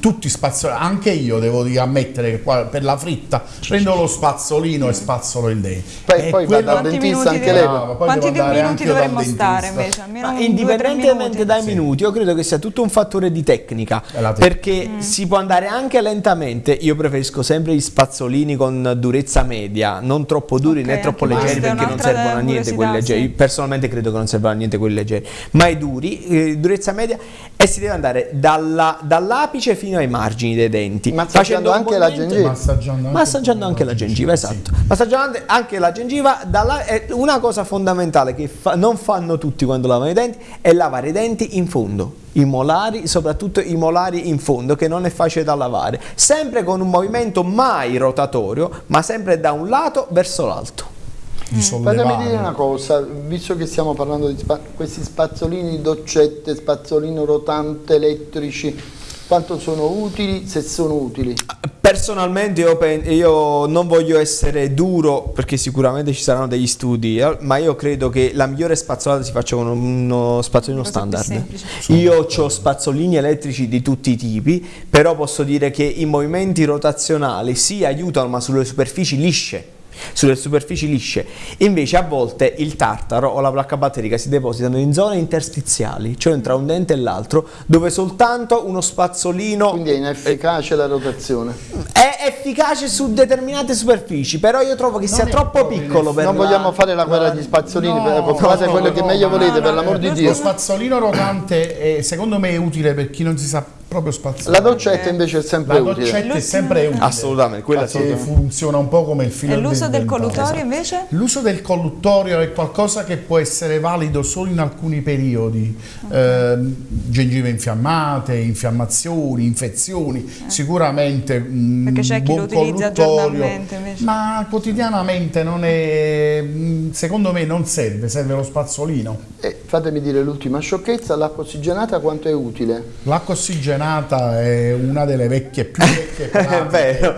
S5: tutti spazzolini, anche io devo dire, ammettere che qua per la fritta prendo lo spazzolino e spazzolo il dente.
S4: Poi,
S5: E
S4: poi va
S5: quello-
S4: dal
S1: Quanti
S4: dentista
S1: minuti
S4: anche lei.
S5: Brava, poi
S1: Quanti
S5: devo andare
S1: minuti
S5: dal
S1: dovremmo stare invece? Almeno due,
S6: indipendentemente
S1: minuti.
S6: dai minuti, io credo che sia tutto un fattore di tecnica, perché si può andare anche lentamente. Io preferisco sempre gli spazzolini con durezza media, non troppo duri
S1: Ok,
S6: né troppo leggeri perché non servono a niente quelli leggeri.
S1: sì.
S6: Personalmente credo che non servano a niente quelli leggeri, ma i duri, eh, durezza media e si deve andare dalla- dall'apice fino ai margini dei denti.
S4: Massaggiando anche la gengiva.
S5: Massaggiando anche,
S6: Massaggiando anche la gengiva, esatto. Massaggiando anche la gengiva, dalla- è una cosa fondamentale che fa- non fanno tutti quando lavano i denti è lavare i denti in fondo. I molari, soprattutto i molari in fondo, che non è facile da lavare. Sempre con un movimento mai rotatorio, ma sempre da un lato verso l'alto.
S5: sollevare.
S4: Fatemi dire una cosa, visto che stiamo parlando di spa- questi spazzolini doccette, spazzolino rotante, elettrici, quanto sono utili, se sono utili?
S6: Personalmente io, pen- io non voglio essere duro perché sicuramente ci saranno degli studi, eh, ma io credo che la migliore spazzolata si faccia con uno spazzolino standard. Io ho spazzolini elettrici di tutti i tipi, però posso dire che i movimenti rotazionali sì aiutano, ma sulle superfici lisce. Sulle superfici lisce, invece a volte il tartaro o la placca batterica si depositano in zone interstiziali, cioè tra un dente e l'altro, dove soltanto uno spazzolino
S4: Quindi è inefficace la rotazione.
S6: è efficace su determinate superfici, però io trovo che sia
S5: è
S6: troppo piccolo per
S4: Non
S6: la-
S4: vogliamo fare la guerra agli spazzolini,
S5: No,
S4: fate
S5: no,
S4: quello
S5: no,
S4: che
S5: no,
S4: meglio volete,
S5: no,
S4: per
S5: no,
S4: l'amor di
S5: Lo
S4: Dio.
S5: spazzolino rotante è, secondo me è utile per chi non si sa proprio spazzolare.
S4: La doccetta invece è sempre
S5: La
S4: utile.
S5: doccetta è sempre utile.
S6: Assolutamente, quella assolutamente.
S5: funziona un po' come il filo
S1: E l'uso del
S5: dentale.
S1: collutorio invece?
S5: L'uso del colluttorio è qualcosa che può essere valido solo in alcuni periodi, Ehm, gengive infiammate, infiammazioni, infezioni, sicuramente un
S1: Eh. Perché c'è chi
S5: buon
S1: lo utilizza
S5: colluttorio,
S1: giornalmente invece.
S5: ma quotidianamente non è, mh, secondo me non serve, serve lo spazzolino.
S4: E fatemi dire l'ultima sciocchezza, l'acqua ossigenata quanto è utile?
S5: L'acqua ossigenata è una delle vecchie più vecchie
S6: È vero,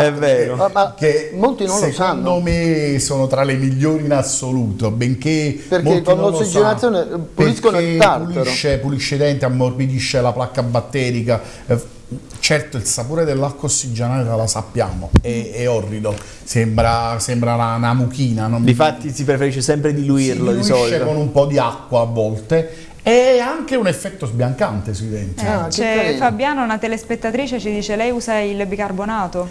S6: è- vero.
S4: Ma- ma
S5: che
S4: molti non lo
S5: secondo
S4: sanno.
S5: me sono tra le migliori in assoluto, benché
S4: Perché con l'ossigenazione puliscono il tartaro.
S5: Pulisce, pulisce i denti, ammorbidisce la placca batterica. eh, Certo, il sapore dell'acqua ossigenata la sappiamo, è, è orrido, sembra, sembra una, una mucchina. Non
S6: Difatti si preferisce sempre diluirlo
S5: si
S6: di solito.
S5: con un po' di acqua a volte e anche un effetto sbiancante sui denti.
S4: Ah, che
S1: C'è
S4: carino.
S1: Fabiana, una telespettatrice, ci dice lei usa il bicarbonato.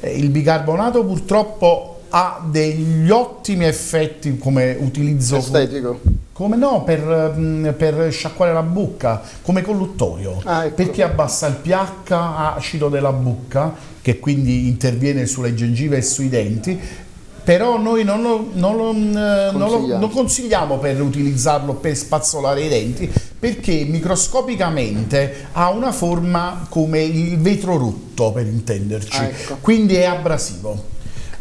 S5: Eh, Il bicarbonato purtroppo ha degli ottimi effetti come utilizzo
S4: Estetico.
S5: come no per, mm, per sciacquare la bocca come colluttorio
S4: Ah, ecco.
S5: perché abbassa il pH acido della bocca che quindi interviene sulle gengive e sui denti però noi non lo, non lo, mm, non lo-
S4: Consigliamo.
S5: non consigliamo per utilizzarlo per spazzolare i denti perché microscopicamente ha una forma come il vetro rotto per intenderci
S4: Ah, ecco.
S5: quindi è abrasivo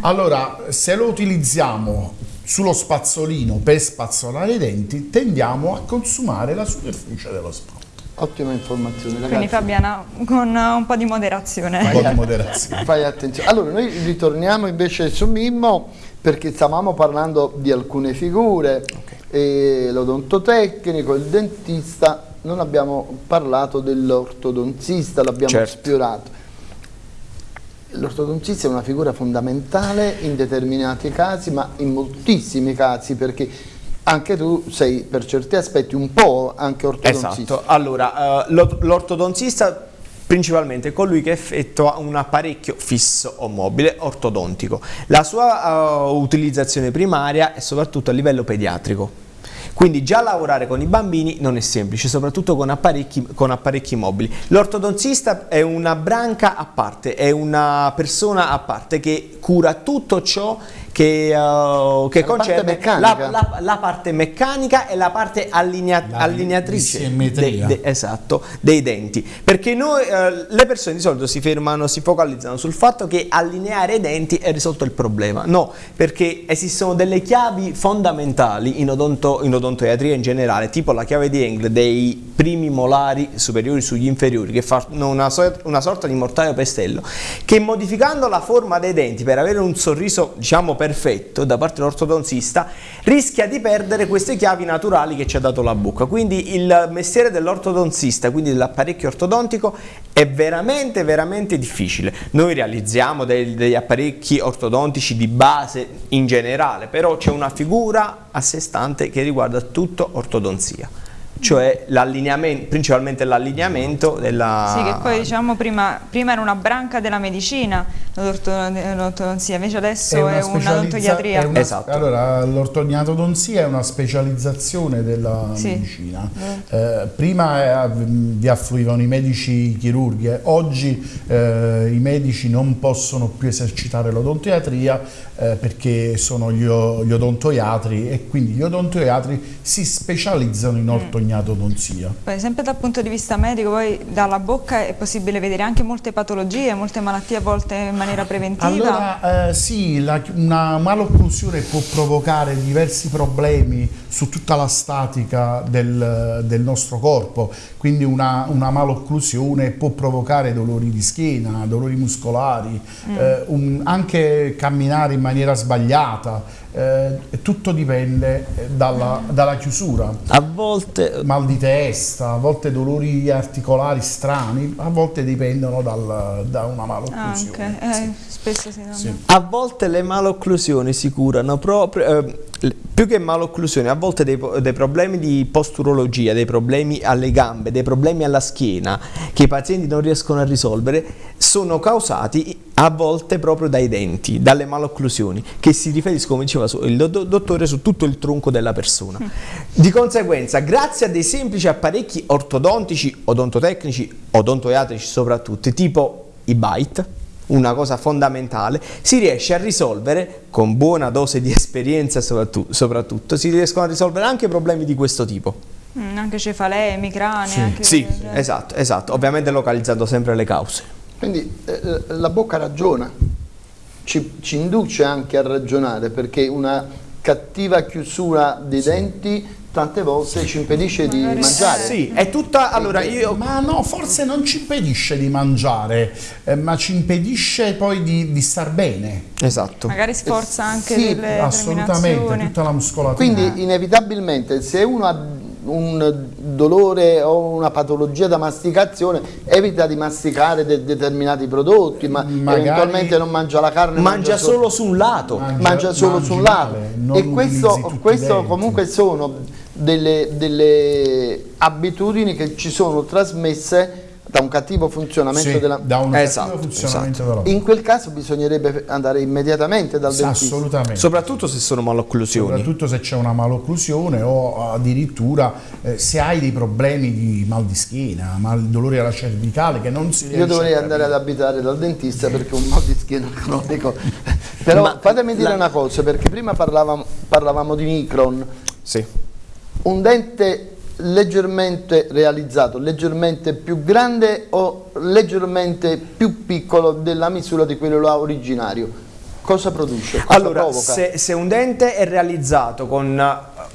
S5: allora, se lo utilizziamo sullo spazzolino per spazzolare i denti, tendiamo a consumare la superficie dello spazio.
S4: Ottima informazione,
S1: Quindi
S4: ragazzi.
S1: Fabiana, con un po' di moderazione.
S5: Un po' di moderazione.
S4: Fai attenzione. Allora, noi ritorniamo invece su Mimmo perché stavamo parlando di alcune figure, e l'odontotecnico, il dentista, non abbiamo parlato dell'ortodontista, l'abbiamo
S6: Certo.
S4: sfiorato. L'ortodontista è una figura fondamentale in determinati casi, ma in moltissimi casi, perché anche tu sei per certi aspetti un po' anche ortodontista.
S6: Esatto, allora eh, l'ort- l'ortodontista principalmente è colui che effettua un apparecchio fisso o mobile ortodontico. La sua eh, utilizzazione primaria è soprattutto a livello pediatrico. Quindi già lavorare con i bambini non è semplice, soprattutto con apparecchi, con apparecchi mobili. L'ortodontista è una branca a parte, è una persona a parte che cura tutto ciò che, eh, che
S4: La parte
S6: concerne
S4: meccanica.
S6: la, la- la parte meccanica e la parte allinea-
S5: La
S6: allineatrice de- de- esatto, dei denti. Perché noi, eh, le persone di solito si fermano, si focalizzano sul fatto che allineare i denti è risolto il problema. No, perché esistono delle chiavi fondamentali in, odonto, in odontoiatria in generale, tipo la chiave di Engel dei primi molari superiori sugli inferiori, che fanno una, so- una sorta di mortaio pestello, che modificando la forma dei denti per avere un sorriso, diciamo, perfetto da parte dell'ortodontista rischia di perdere queste chiavi naturali che ci ha dato la bocca. Quindi il mestiere dell'ortodontista, quindi dell'apparecchio ortodontico, è veramente veramente difficile. Noi realizziamo dei, degli apparecchi ortodontici di base in generale, però c'è una figura a sé stante che riguarda tutto ortodonzia cioè l'allineamento, principalmente l'allineamento della...
S1: Sì, che poi diciamo prima, prima era una branca della medicina, l'ortodonzia, invece adesso è, un'odontoiatria.
S5: Una, esatto. Allora, l'ortognatodonzia è una specializzazione della sì. medicina. Eh. Eh, prima eh, vi affluivano i medici chirurghi, eh. oggi eh, i medici non possono più esercitare l'odontoiatria eh, perché sono gli, gli, odontoiatri e quindi gli odontoiatri si specializzano in mm. ortognatodonzia.
S1: Poi, sempre dal punto di vista medico, poi dalla bocca è possibile vedere anche molte patologie, molte malattie a volte in maniera preventiva?
S5: Allora eh, sì, la, una malocclusione può provocare diversi problemi su tutta la statica del, del nostro corpo, quindi una, una, malocclusione può provocare dolori di schiena, dolori muscolari, mm. eh, un, anche camminare in maniera sbagliata, eh, tutto dipende eh, dalla, dalla, chiusura.
S6: A volte...
S5: Mal di testa, a volte dolori articolari strani, a volte dipendono dal, da una malocclusione.
S1: Ah, okay. eh, spesso si sì.
S6: A volte le malocclusioni si curano proprio... Eh, più che malocclusione, a volte dei, dei, problemi di posturologia, dei problemi alle gambe, dei problemi alla schiena che i pazienti non riescono a risolvere, sono causati a volte proprio dai denti, dalle malocclusioni, che si riferiscono, come diceva il dottore, su tutto il tronco della persona. Di conseguenza, grazie a dei semplici apparecchi ortodontici, odontotecnici, odontoiatrici soprattutto, tipo i bite, una cosa fondamentale, si riesce a risolvere, con buona dose di esperienza soprattutto, soprattutto si riescono a risolvere anche problemi di questo tipo.
S1: Mm, anche cefalee, emicranie.
S6: Sì,
S1: anche
S6: sì esatto, esatto, ovviamente localizzando sempre le cause.
S4: Quindi eh, la bocca ragiona, ci, ci induce anche a ragionare perché una cattiva chiusura dei sì. denti tante volte ci impedisce di mangiare.
S6: Sì, è tutta... Allora io...
S5: Ma no, forse non ci impedisce di mangiare, eh, ma ci impedisce poi di, di, star bene.
S6: Esatto.
S1: Magari sforza anche sì, delle
S5: assolutamente, tutta la muscolatura.
S4: Quindi inevitabilmente se uno ha un dolore o una patologia da masticazione evita di masticare de determinati prodotti ma Magari eventualmente non mangia la carne
S6: mangia, mangia solo su un lato.
S4: Mangia, mangia solo su un lato. e questo, questo comunque sono delle, delle abitudini che ci sono trasmesse da un cattivo funzionamento
S5: sì,
S4: della
S5: da un esatto, funzionamento esatto.
S4: in quel caso bisognerebbe andare immediatamente dal sì, dentista.
S5: assolutamente.
S6: Soprattutto se sono malocclusioni.
S5: Soprattutto se c'è una malocclusione o addirittura eh, se hai dei problemi di mal di schiena mal dolore alla cervicale che non si
S4: io dovrei andare ad abitare dal dentista perché un mal di schiena cronico. Però Ma fatemi dire la... una cosa perché prima parlavamo, parlavamo di micron.
S6: Sì.
S4: un dente leggermente realizzato, leggermente più grande o leggermente più piccolo della misura di quello originario? Cosa produce? Cosa
S6: allora, se, se, un dente è realizzato con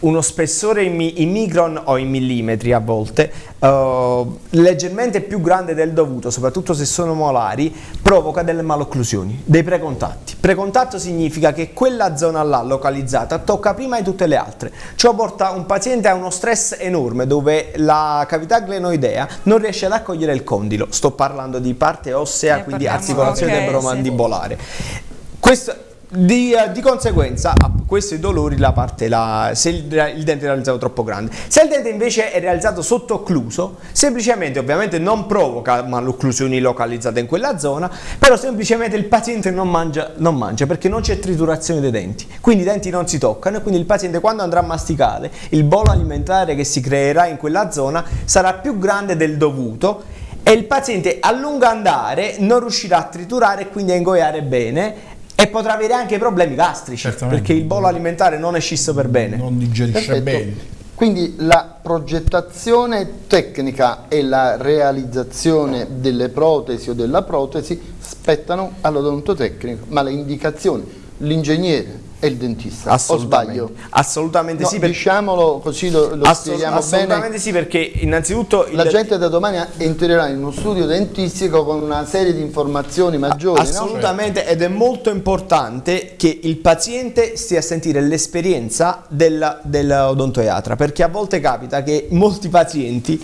S6: uno spessore in, in, micron o in millimetri a volte, uh, leggermente più grande del dovuto, soprattutto se sono molari, provoca delle malocclusioni, dei precontatti. Precontatto significa che quella zona là localizzata tocca prima di tutte le altre. Ciò porta un paziente a uno stress enorme dove la cavità glenoidea non riesce ad accogliere il condilo. Sto parlando di parte ossea, eh, quindi articolazione okay, temporomandibolare. Sì. Questo, di, uh, di, conseguenza a questi dolori la parte la, se il, il, dente è realizzato troppo grande. Se il dente invece è realizzato sottooccluso semplicemente ovviamente non provoca malocclusioni localizzate in quella zona però semplicemente il paziente non mangia, non mangia perché non c'è triturazione dei denti. Quindi i denti non si toccano e quindi il paziente quando andrà a masticare il bolo alimentare che si creerà in quella zona sarà più grande del dovuto e il paziente a lungo andare non riuscirà a triturare e quindi a ingoiare bene e potrà avere anche problemi gastrici Certamente. perché il bolo alimentare non è scisso per bene.
S5: Non digerisce Perfetto. bene.
S4: Quindi la progettazione tecnica e la realizzazione delle protesi o della protesi spettano all'odontotecnico, ma le indicazioni, l'ingegnere, è il dentista, o sbaglio?
S6: Assolutamente
S4: no,
S6: sì. Per...
S4: Diciamolo così lo, lo
S6: Assolut assolutamente
S4: bene.
S6: sì perché innanzitutto...
S4: La gente da domani entrerà in uno studio dentistico con una serie di informazioni maggiori.
S6: Assolutamente no? ed è molto importante che il paziente stia a sentire l'esperienza dell'odontoiatra dell perché a volte capita che molti pazienti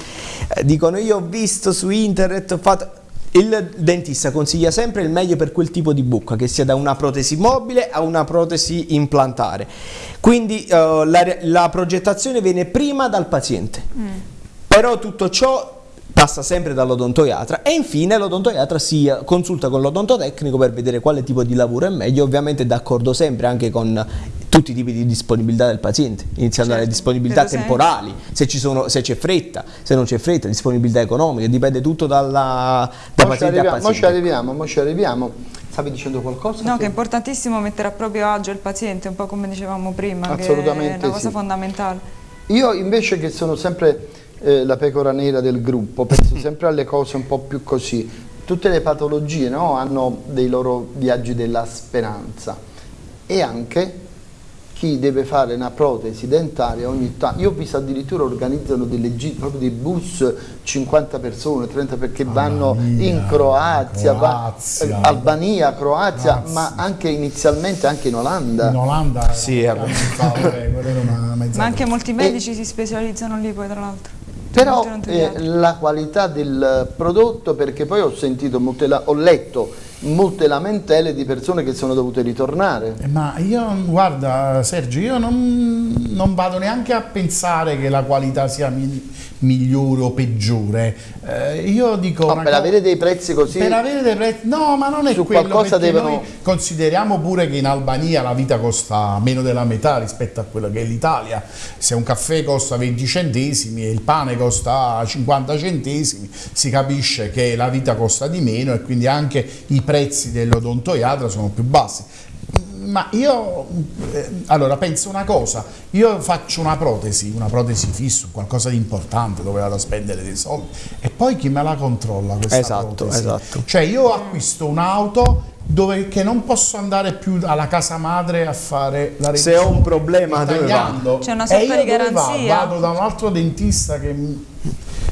S6: eh, dicono io ho visto su internet, ho fatto il dentista consiglia sempre il meglio per quel tipo di bucca, che sia da una protesi mobile a una protesi implantare. Quindi uh, la, la, progettazione viene prima dal paziente. Mm. Però tutto ciò passa sempre dall'odontoiatra e infine l'odontoiatra si consulta con l'odontotecnico per vedere quale tipo di lavoro è meglio, ovviamente d'accordo sempre anche con tutti i tipi di disponibilità del paziente, iniziando certo, dalle disponibilità temporali, se c'è fretta, se non c'è fretta, disponibilità economica, dipende tutto dalla, da paziente a paziente.
S4: Mo ci arriviamo, mo ci arriviamo. Stavi dicendo qualcosa?
S1: No, che è importantissimo mettere a proprio agio il paziente, un po' come dicevamo prima,
S4: Assolutamente
S1: che è una cosa
S4: sì.
S1: fondamentale.
S4: Io invece che sono sempre eh, la pecora nera del gruppo, penso sempre alle cose un po' più così. Tutte le patologie no, hanno dei loro viaggi della speranza e anche chi deve fare una protesi dentaria ogni tanto, io ho visto addirittura organizzano delle gite, proprio dei bus, 50 persone, 30 perché vanno Albania, in Croazia, Croazia. va, Albania, Croazia, Croazia, ma anche inizialmente anche in Olanda.
S5: In Olanda
S6: sì,
S1: ma anche molti medici e, si specializzano lì poi tra l'altro.
S4: Però eh, la qualità del prodotto, perché poi ho sentito, molte, ho letto molte lamentele di persone che sono dovute ritornare.
S5: Eh, ma io, guarda Sergio, io non, non vado neanche a pensare che la qualità sia migliore o peggiore. Eh, io dico...
S4: No, per avere dei prezzi così...
S5: Per avere dei prezzi... No, ma non è
S4: su
S5: quello,
S4: qualcosa devono...
S5: noi consideriamo pure che in Albania la vita costa meno della metà rispetto a quello che è l'Italia. Se un caffè costa 20 centesimi e il pane costa 50 centesimi, si capisce che la vita costa di meno e quindi anche i prezzi dell'odontoiatra sono più bassi ma io eh, allora penso una cosa, io faccio una protesi, una protesi fissa, qualcosa di importante dove vado a spendere dei soldi e poi chi me la controlla questa
S6: esatto,
S5: protesi?
S6: Esatto.
S5: Cioè io acquisto un'auto dove che non posso andare più alla casa madre a fare la
S6: revisione. Se ho un problema tagliando
S1: c'è una sorta di garanzia.
S5: Vado, vado da un altro dentista che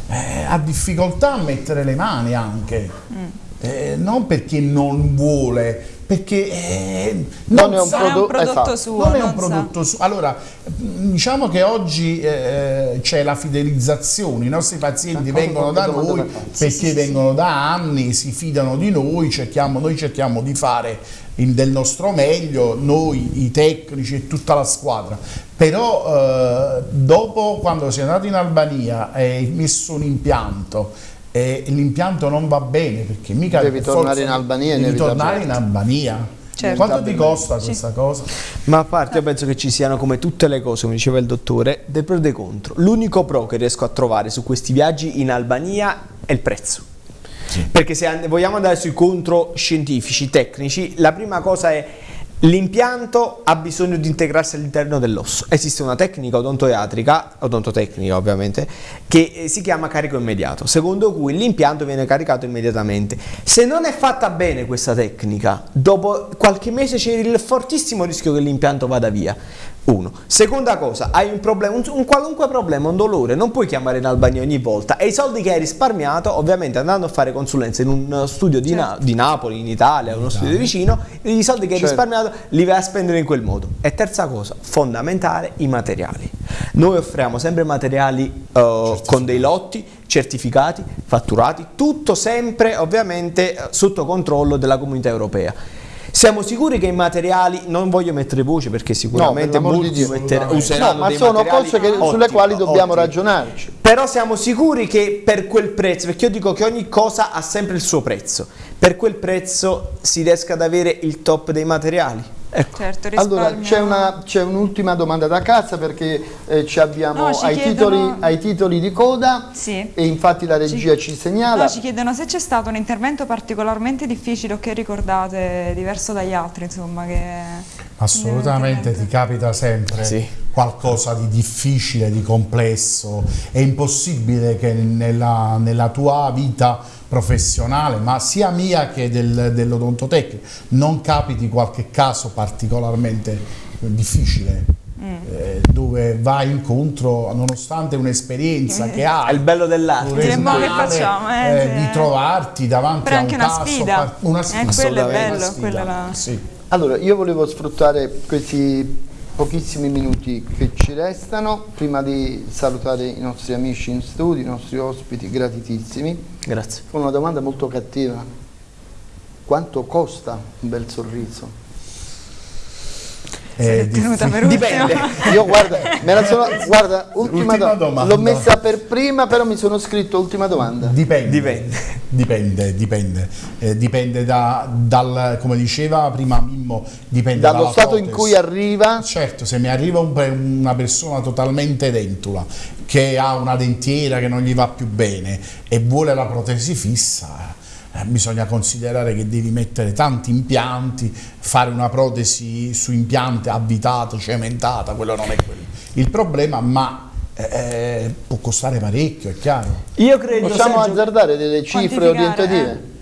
S5: eh, ha difficoltà a mettere le mani anche. Mm. Eh, non perché non vuole, perché eh, non,
S4: non, è un,
S1: prodo
S4: un
S1: prodotto
S4: esatto.
S1: suo.
S5: Non è un prodotto suo. Allora, diciamo che oggi eh, c'è la fidelizzazione, i nostri pazienti vengono da noi perché sì, sì, vengono sì. da anni, si fidano di noi, cerchiamo, noi cerchiamo di fare il, del nostro meglio, noi, i tecnici e tutta la squadra. Però eh, dopo, quando sei andato in Albania e hai messo un impianto, e l'impianto non va bene perché mica
S4: devi tornare in Albania
S5: devi tornare in Albania certo. quanto ti costa questa sì. cosa?
S6: ma a parte io penso che ci siano come tutte le cose come diceva il dottore dei pro e dei contro l'unico pro che riesco a trovare su questi viaggi in Albania è il prezzo sì. perché se vogliamo andare sui contro scientifici tecnici la prima cosa è L'impianto ha bisogno di integrarsi all'interno dell'osso. Esiste una tecnica odontoiatrica, odontotecnica ovviamente, che eh, si chiama carico immediato, secondo cui l'impianto viene caricato immediatamente. Se non è fatta bene questa tecnica, dopo qualche mese c'è il fortissimo rischio che l'impianto vada via. Uno. Seconda cosa, hai un problema, un, un, qualunque problema, un dolore, non puoi chiamare in Albania ogni volta e i soldi che hai risparmiato, ovviamente andando a fare consulenza in un studio di, certo. Na di Napoli, in Italia, uno studio vicino, i soldi che certo. hai risparmiato li vai a spendere in quel modo. E terza cosa, fondamentale, i materiali. Noi offriamo sempre materiali uh, con dei lotti certificati, fatturati, tutto sempre ovviamente sotto controllo della comunità europea. Siamo sicuri che i materiali, non voglio mettere voce perché sicuramente
S4: no,
S6: molti di
S4: mettere, useranno no, ma sono cose che, ottimo, sulle quali dobbiamo ottimo. ragionarci.
S6: Però siamo sicuri che per quel prezzo, perché io dico che ogni cosa ha sempre il suo prezzo, per quel prezzo si riesca ad avere il top dei materiali.
S4: Ecco. Certo, allora c'è un'ultima un domanda da casa perché eh, ci abbiamo no, ci ai, chiedono... titoli, ai, titoli, di coda sì. e infatti la regia ci, ci segnala.
S1: No, ci chiedono se c'è stato un intervento particolarmente difficile o che ricordate diverso dagli altri, insomma. Che...
S5: Assolutamente ti capita sempre sì. qualcosa di difficile, di complesso. È impossibile che nella, nella tua vita professionale, ma sia mia che del, dell'odontotecnico, non capiti qualche caso particolarmente difficile. Eh, dove vai incontro nonostante un'esperienza che hai
S6: È il bello dell'arte.
S1: Dire, "Ma che
S5: professionale,
S1: facciamo, eh, sì,
S5: di
S1: eh."
S5: trovarti davanti a un
S1: una
S5: caso
S1: sfida.
S5: una
S1: Eh,
S5: sfida
S1: quello è bello,
S5: una sfida,
S1: quella la-
S5: sì.
S4: Allora, io volevo sfruttare questi pochissimi minuti che ci restano prima di salutare i nostri amici in studio, i nostri ospiti gratitissimi,
S6: Grazie.
S4: con una domanda molto cattiva. Quanto costa un bel sorriso?
S5: È
S1: tenuta per.
S6: Dipende.
S4: Io guarda, me la sono, guarda, ultima,
S5: Ultima
S4: do-
S5: domanda.
S4: L'ho messa per prima, però mi sono scritto ultima domanda.
S5: Dipende.
S6: Dipende.
S5: Dipende, dipende. Eh, dipende da, dal, come diceva prima Mimmo, dipende
S4: Dallo
S5: dalla
S4: stato in
S5: protesi.
S4: cui arriva,
S5: Certo, se mi arriva un una persona totalmente dentula che ha una dentiera che non gli va più bene e vuole la protesi fissa, eh, bisogna considerare che devi mettere tanti impianti, fare una protesi su impiante avvitato, cementata, quello non è quello. il problema, ma eh, può costare parecchio, è chiaro.
S6: Io credo
S4: possiamo
S6: Sergio,
S4: azzardare delle cifre orientative?
S5: Eh,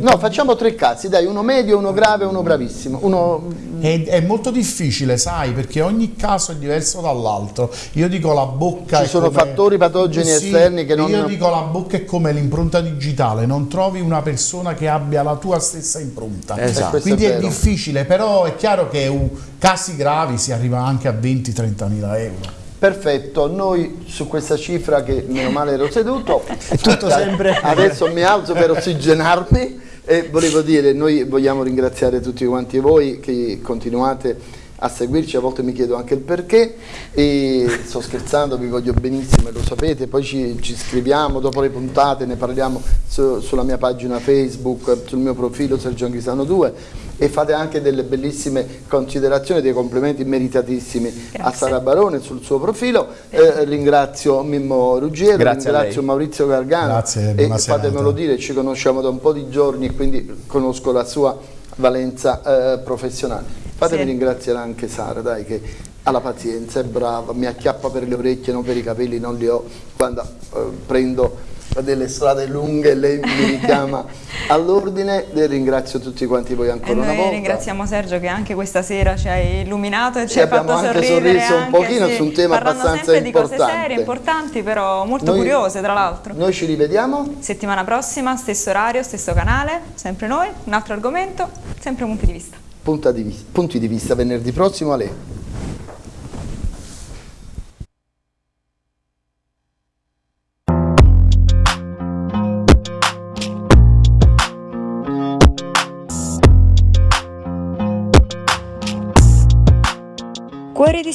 S4: No, facciamo tre casi, dai, uno medio, uno grave, uno bravissimo. Uno...
S5: È, è molto difficile, sai, perché ogni caso è diverso dall'altro. Io dico la bocca.
S4: Ci sono
S5: come-
S4: fattori patogeni
S5: Sì,
S4: esterni che non-
S5: Io dico la bocca è come l'impronta digitale, non trovi una persona che abbia la tua stessa impronta.
S6: Esatto.
S5: Quindi
S4: è
S5: è, difficile, però è chiaro che casi gravi si arriva anche a 20-30 mila euro.
S4: Perfetto, noi su questa cifra che meno male ero seduto,
S6: tutto sempre-
S4: adesso mi alzo per ossigenarmi e volevo dire, noi vogliamo ringraziare tutti quanti voi che continuate a seguirci, a volte mi chiedo anche il perché e sto scherzando, vi voglio benissimo e lo sapete, poi ci, ci scriviamo dopo le puntate, ne parliamo su- sulla mia pagina Facebook, sul mio profilo Sergio Anghisano 2 e fate anche delle bellissime considerazioni, dei complimenti meritatissimi a
S1: Grazie.
S4: Sara Barone sul suo profilo. Eh, ringrazio Mimmo Ruggiero,
S6: Grazie a
S4: ringrazio. Maurizio Gargano
S5: Grazie,
S4: e fatemelo
S5: serata.
S4: dire, ci conosciamo da un po' di giorni e quindi conosco la sua valenza eh, professionale. Fatemi
S1: Sì.
S4: ringraziare anche Sara, dai, che ha la pazienza, è brava, mi acchiappa per le orecchie, non per i capelli, non li ho quando eh, prendo delle strade lunghe lei mi richiama all'ordine e ringrazio tutti quanti voi
S1: E
S4: ancora una volta.
S1: ringraziamo Sergio che anche questa sera ci hai illuminato e ci
S4: Sì,
S1: hai
S4: abbiamo
S1: fatto
S4: anche
S1: sorridere
S4: sorriso un
S1: anche,
S4: pochino
S1: sì,
S4: su un tema
S1: parlando
S4: abbastanza
S1: sempre di cose
S4: importante.
S1: serie, importanti, però molto
S4: Noi-
S1: curiose tra l'altro.
S4: Noi ci rivediamo.
S1: Settimana prossima, stesso orario, stesso canale, sempre noi, un altro argomento, sempre punti di vista.
S4: Punta di vis- punti di vista venerdì prossimo alle
S1: Cuori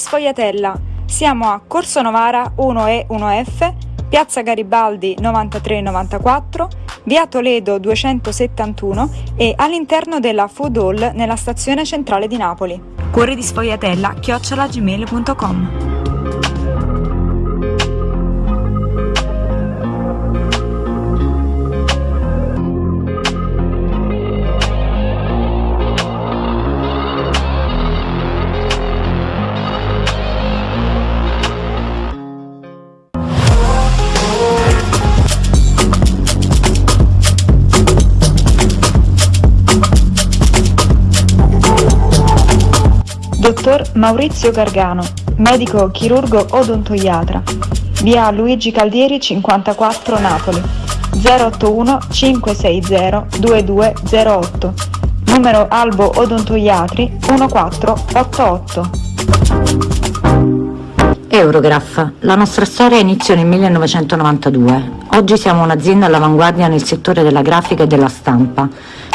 S1: Sfogliatella. Siamo a Corso Novara 1E 1F, Piazza Garibaldi 9394, Via Toledo 271 e all'interno della Food Hall nella stazione centrale di Napoli. Cuori di Sfogliatella chiocciolagmail.com Dottor Maurizio Gargano, medico chirurgo odontoiatra. Via Luigi Caldieri 54 Napoli. 081 560 2208. Numero Albo Odontoiatri 1488.
S2: Eurograph. La nostra storia iniziò nel 1992. Oggi siamo un'azienda all'avanguardia nel settore della grafica e della stampa.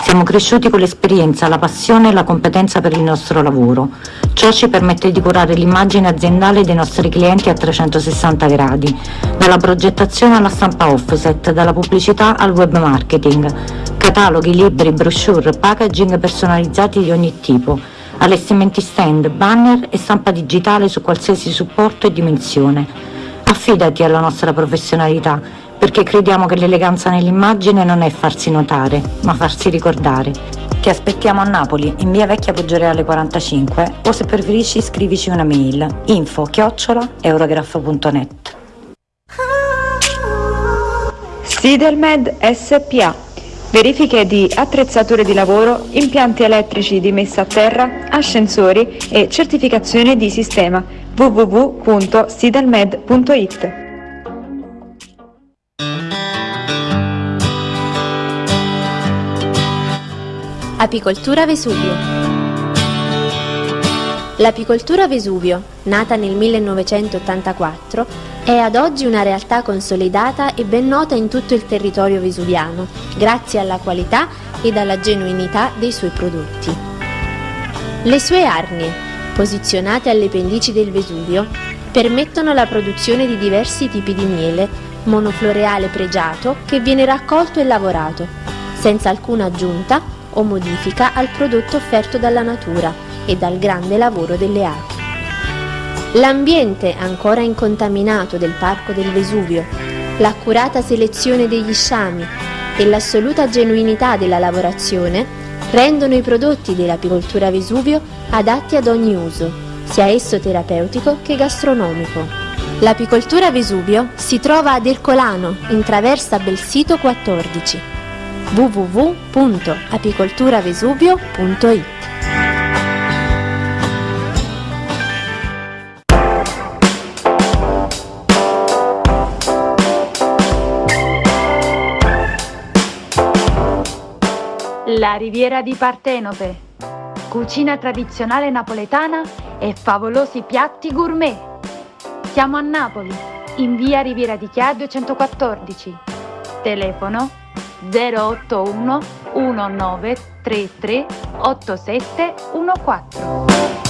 S2: Siamo cresciuti con l'esperienza, la passione e la competenza per il nostro lavoro. Ciò ci permette di curare l'immagine aziendale dei nostri clienti a 360 gradi, dalla progettazione alla stampa offset, dalla pubblicità al web marketing, cataloghi, libri, brochure, packaging personalizzati di ogni tipo, allestimenti stand, banner e stampa digitale su qualsiasi supporto e dimensione. Affidati alla nostra professionalità, perché crediamo che l'eleganza nell'immagine non è farsi notare, ma farsi ricordare. Ti aspettiamo a Napoli, in via Vecchia Poggioreale 45, o se preferisci scrivici una mail info chiocciola eurograph.net.
S1: Sidelmed SPA. verifiche di attrezzature di lavoro, impianti elettrici di messa a terra, ascensori e certificazione di sistema www.sidalmed.it.
S3: Apicoltura Vesuvio L'apicoltura Vesuvio, nata nel 1984, è ad oggi una realtà consolidata e ben nota in tutto il territorio vesuviano, grazie alla qualità ed alla genuinità dei suoi prodotti. Le sue arnie, posizionate alle pendici del Vesuvio, permettono la produzione di diversi tipi di miele, monofloreale pregiato che viene raccolto e lavorato, senza alcuna aggiunta o modifica al prodotto offerto dalla natura e dal grande lavoro delle api. L'ambiente ancora incontaminato del Parco del Vesuvio, l'accurata selezione degli sciami e l'assoluta genuinità della lavorazione rendono i prodotti dell'apicoltura Vesuvio adatti ad ogni uso, sia esso terapeutico che gastronomico. L'apicoltura Vesuvio si trova ad Ercolano, in traversa Belsito 14 www.apicolturavesuvio.it
S7: La riviera di Partenope. Cucina tradizionale napoletana e favolosi piatti gourmet. Siamo a Napoli, in via Riviera di Chia 214. Telefono 081 1933 8714.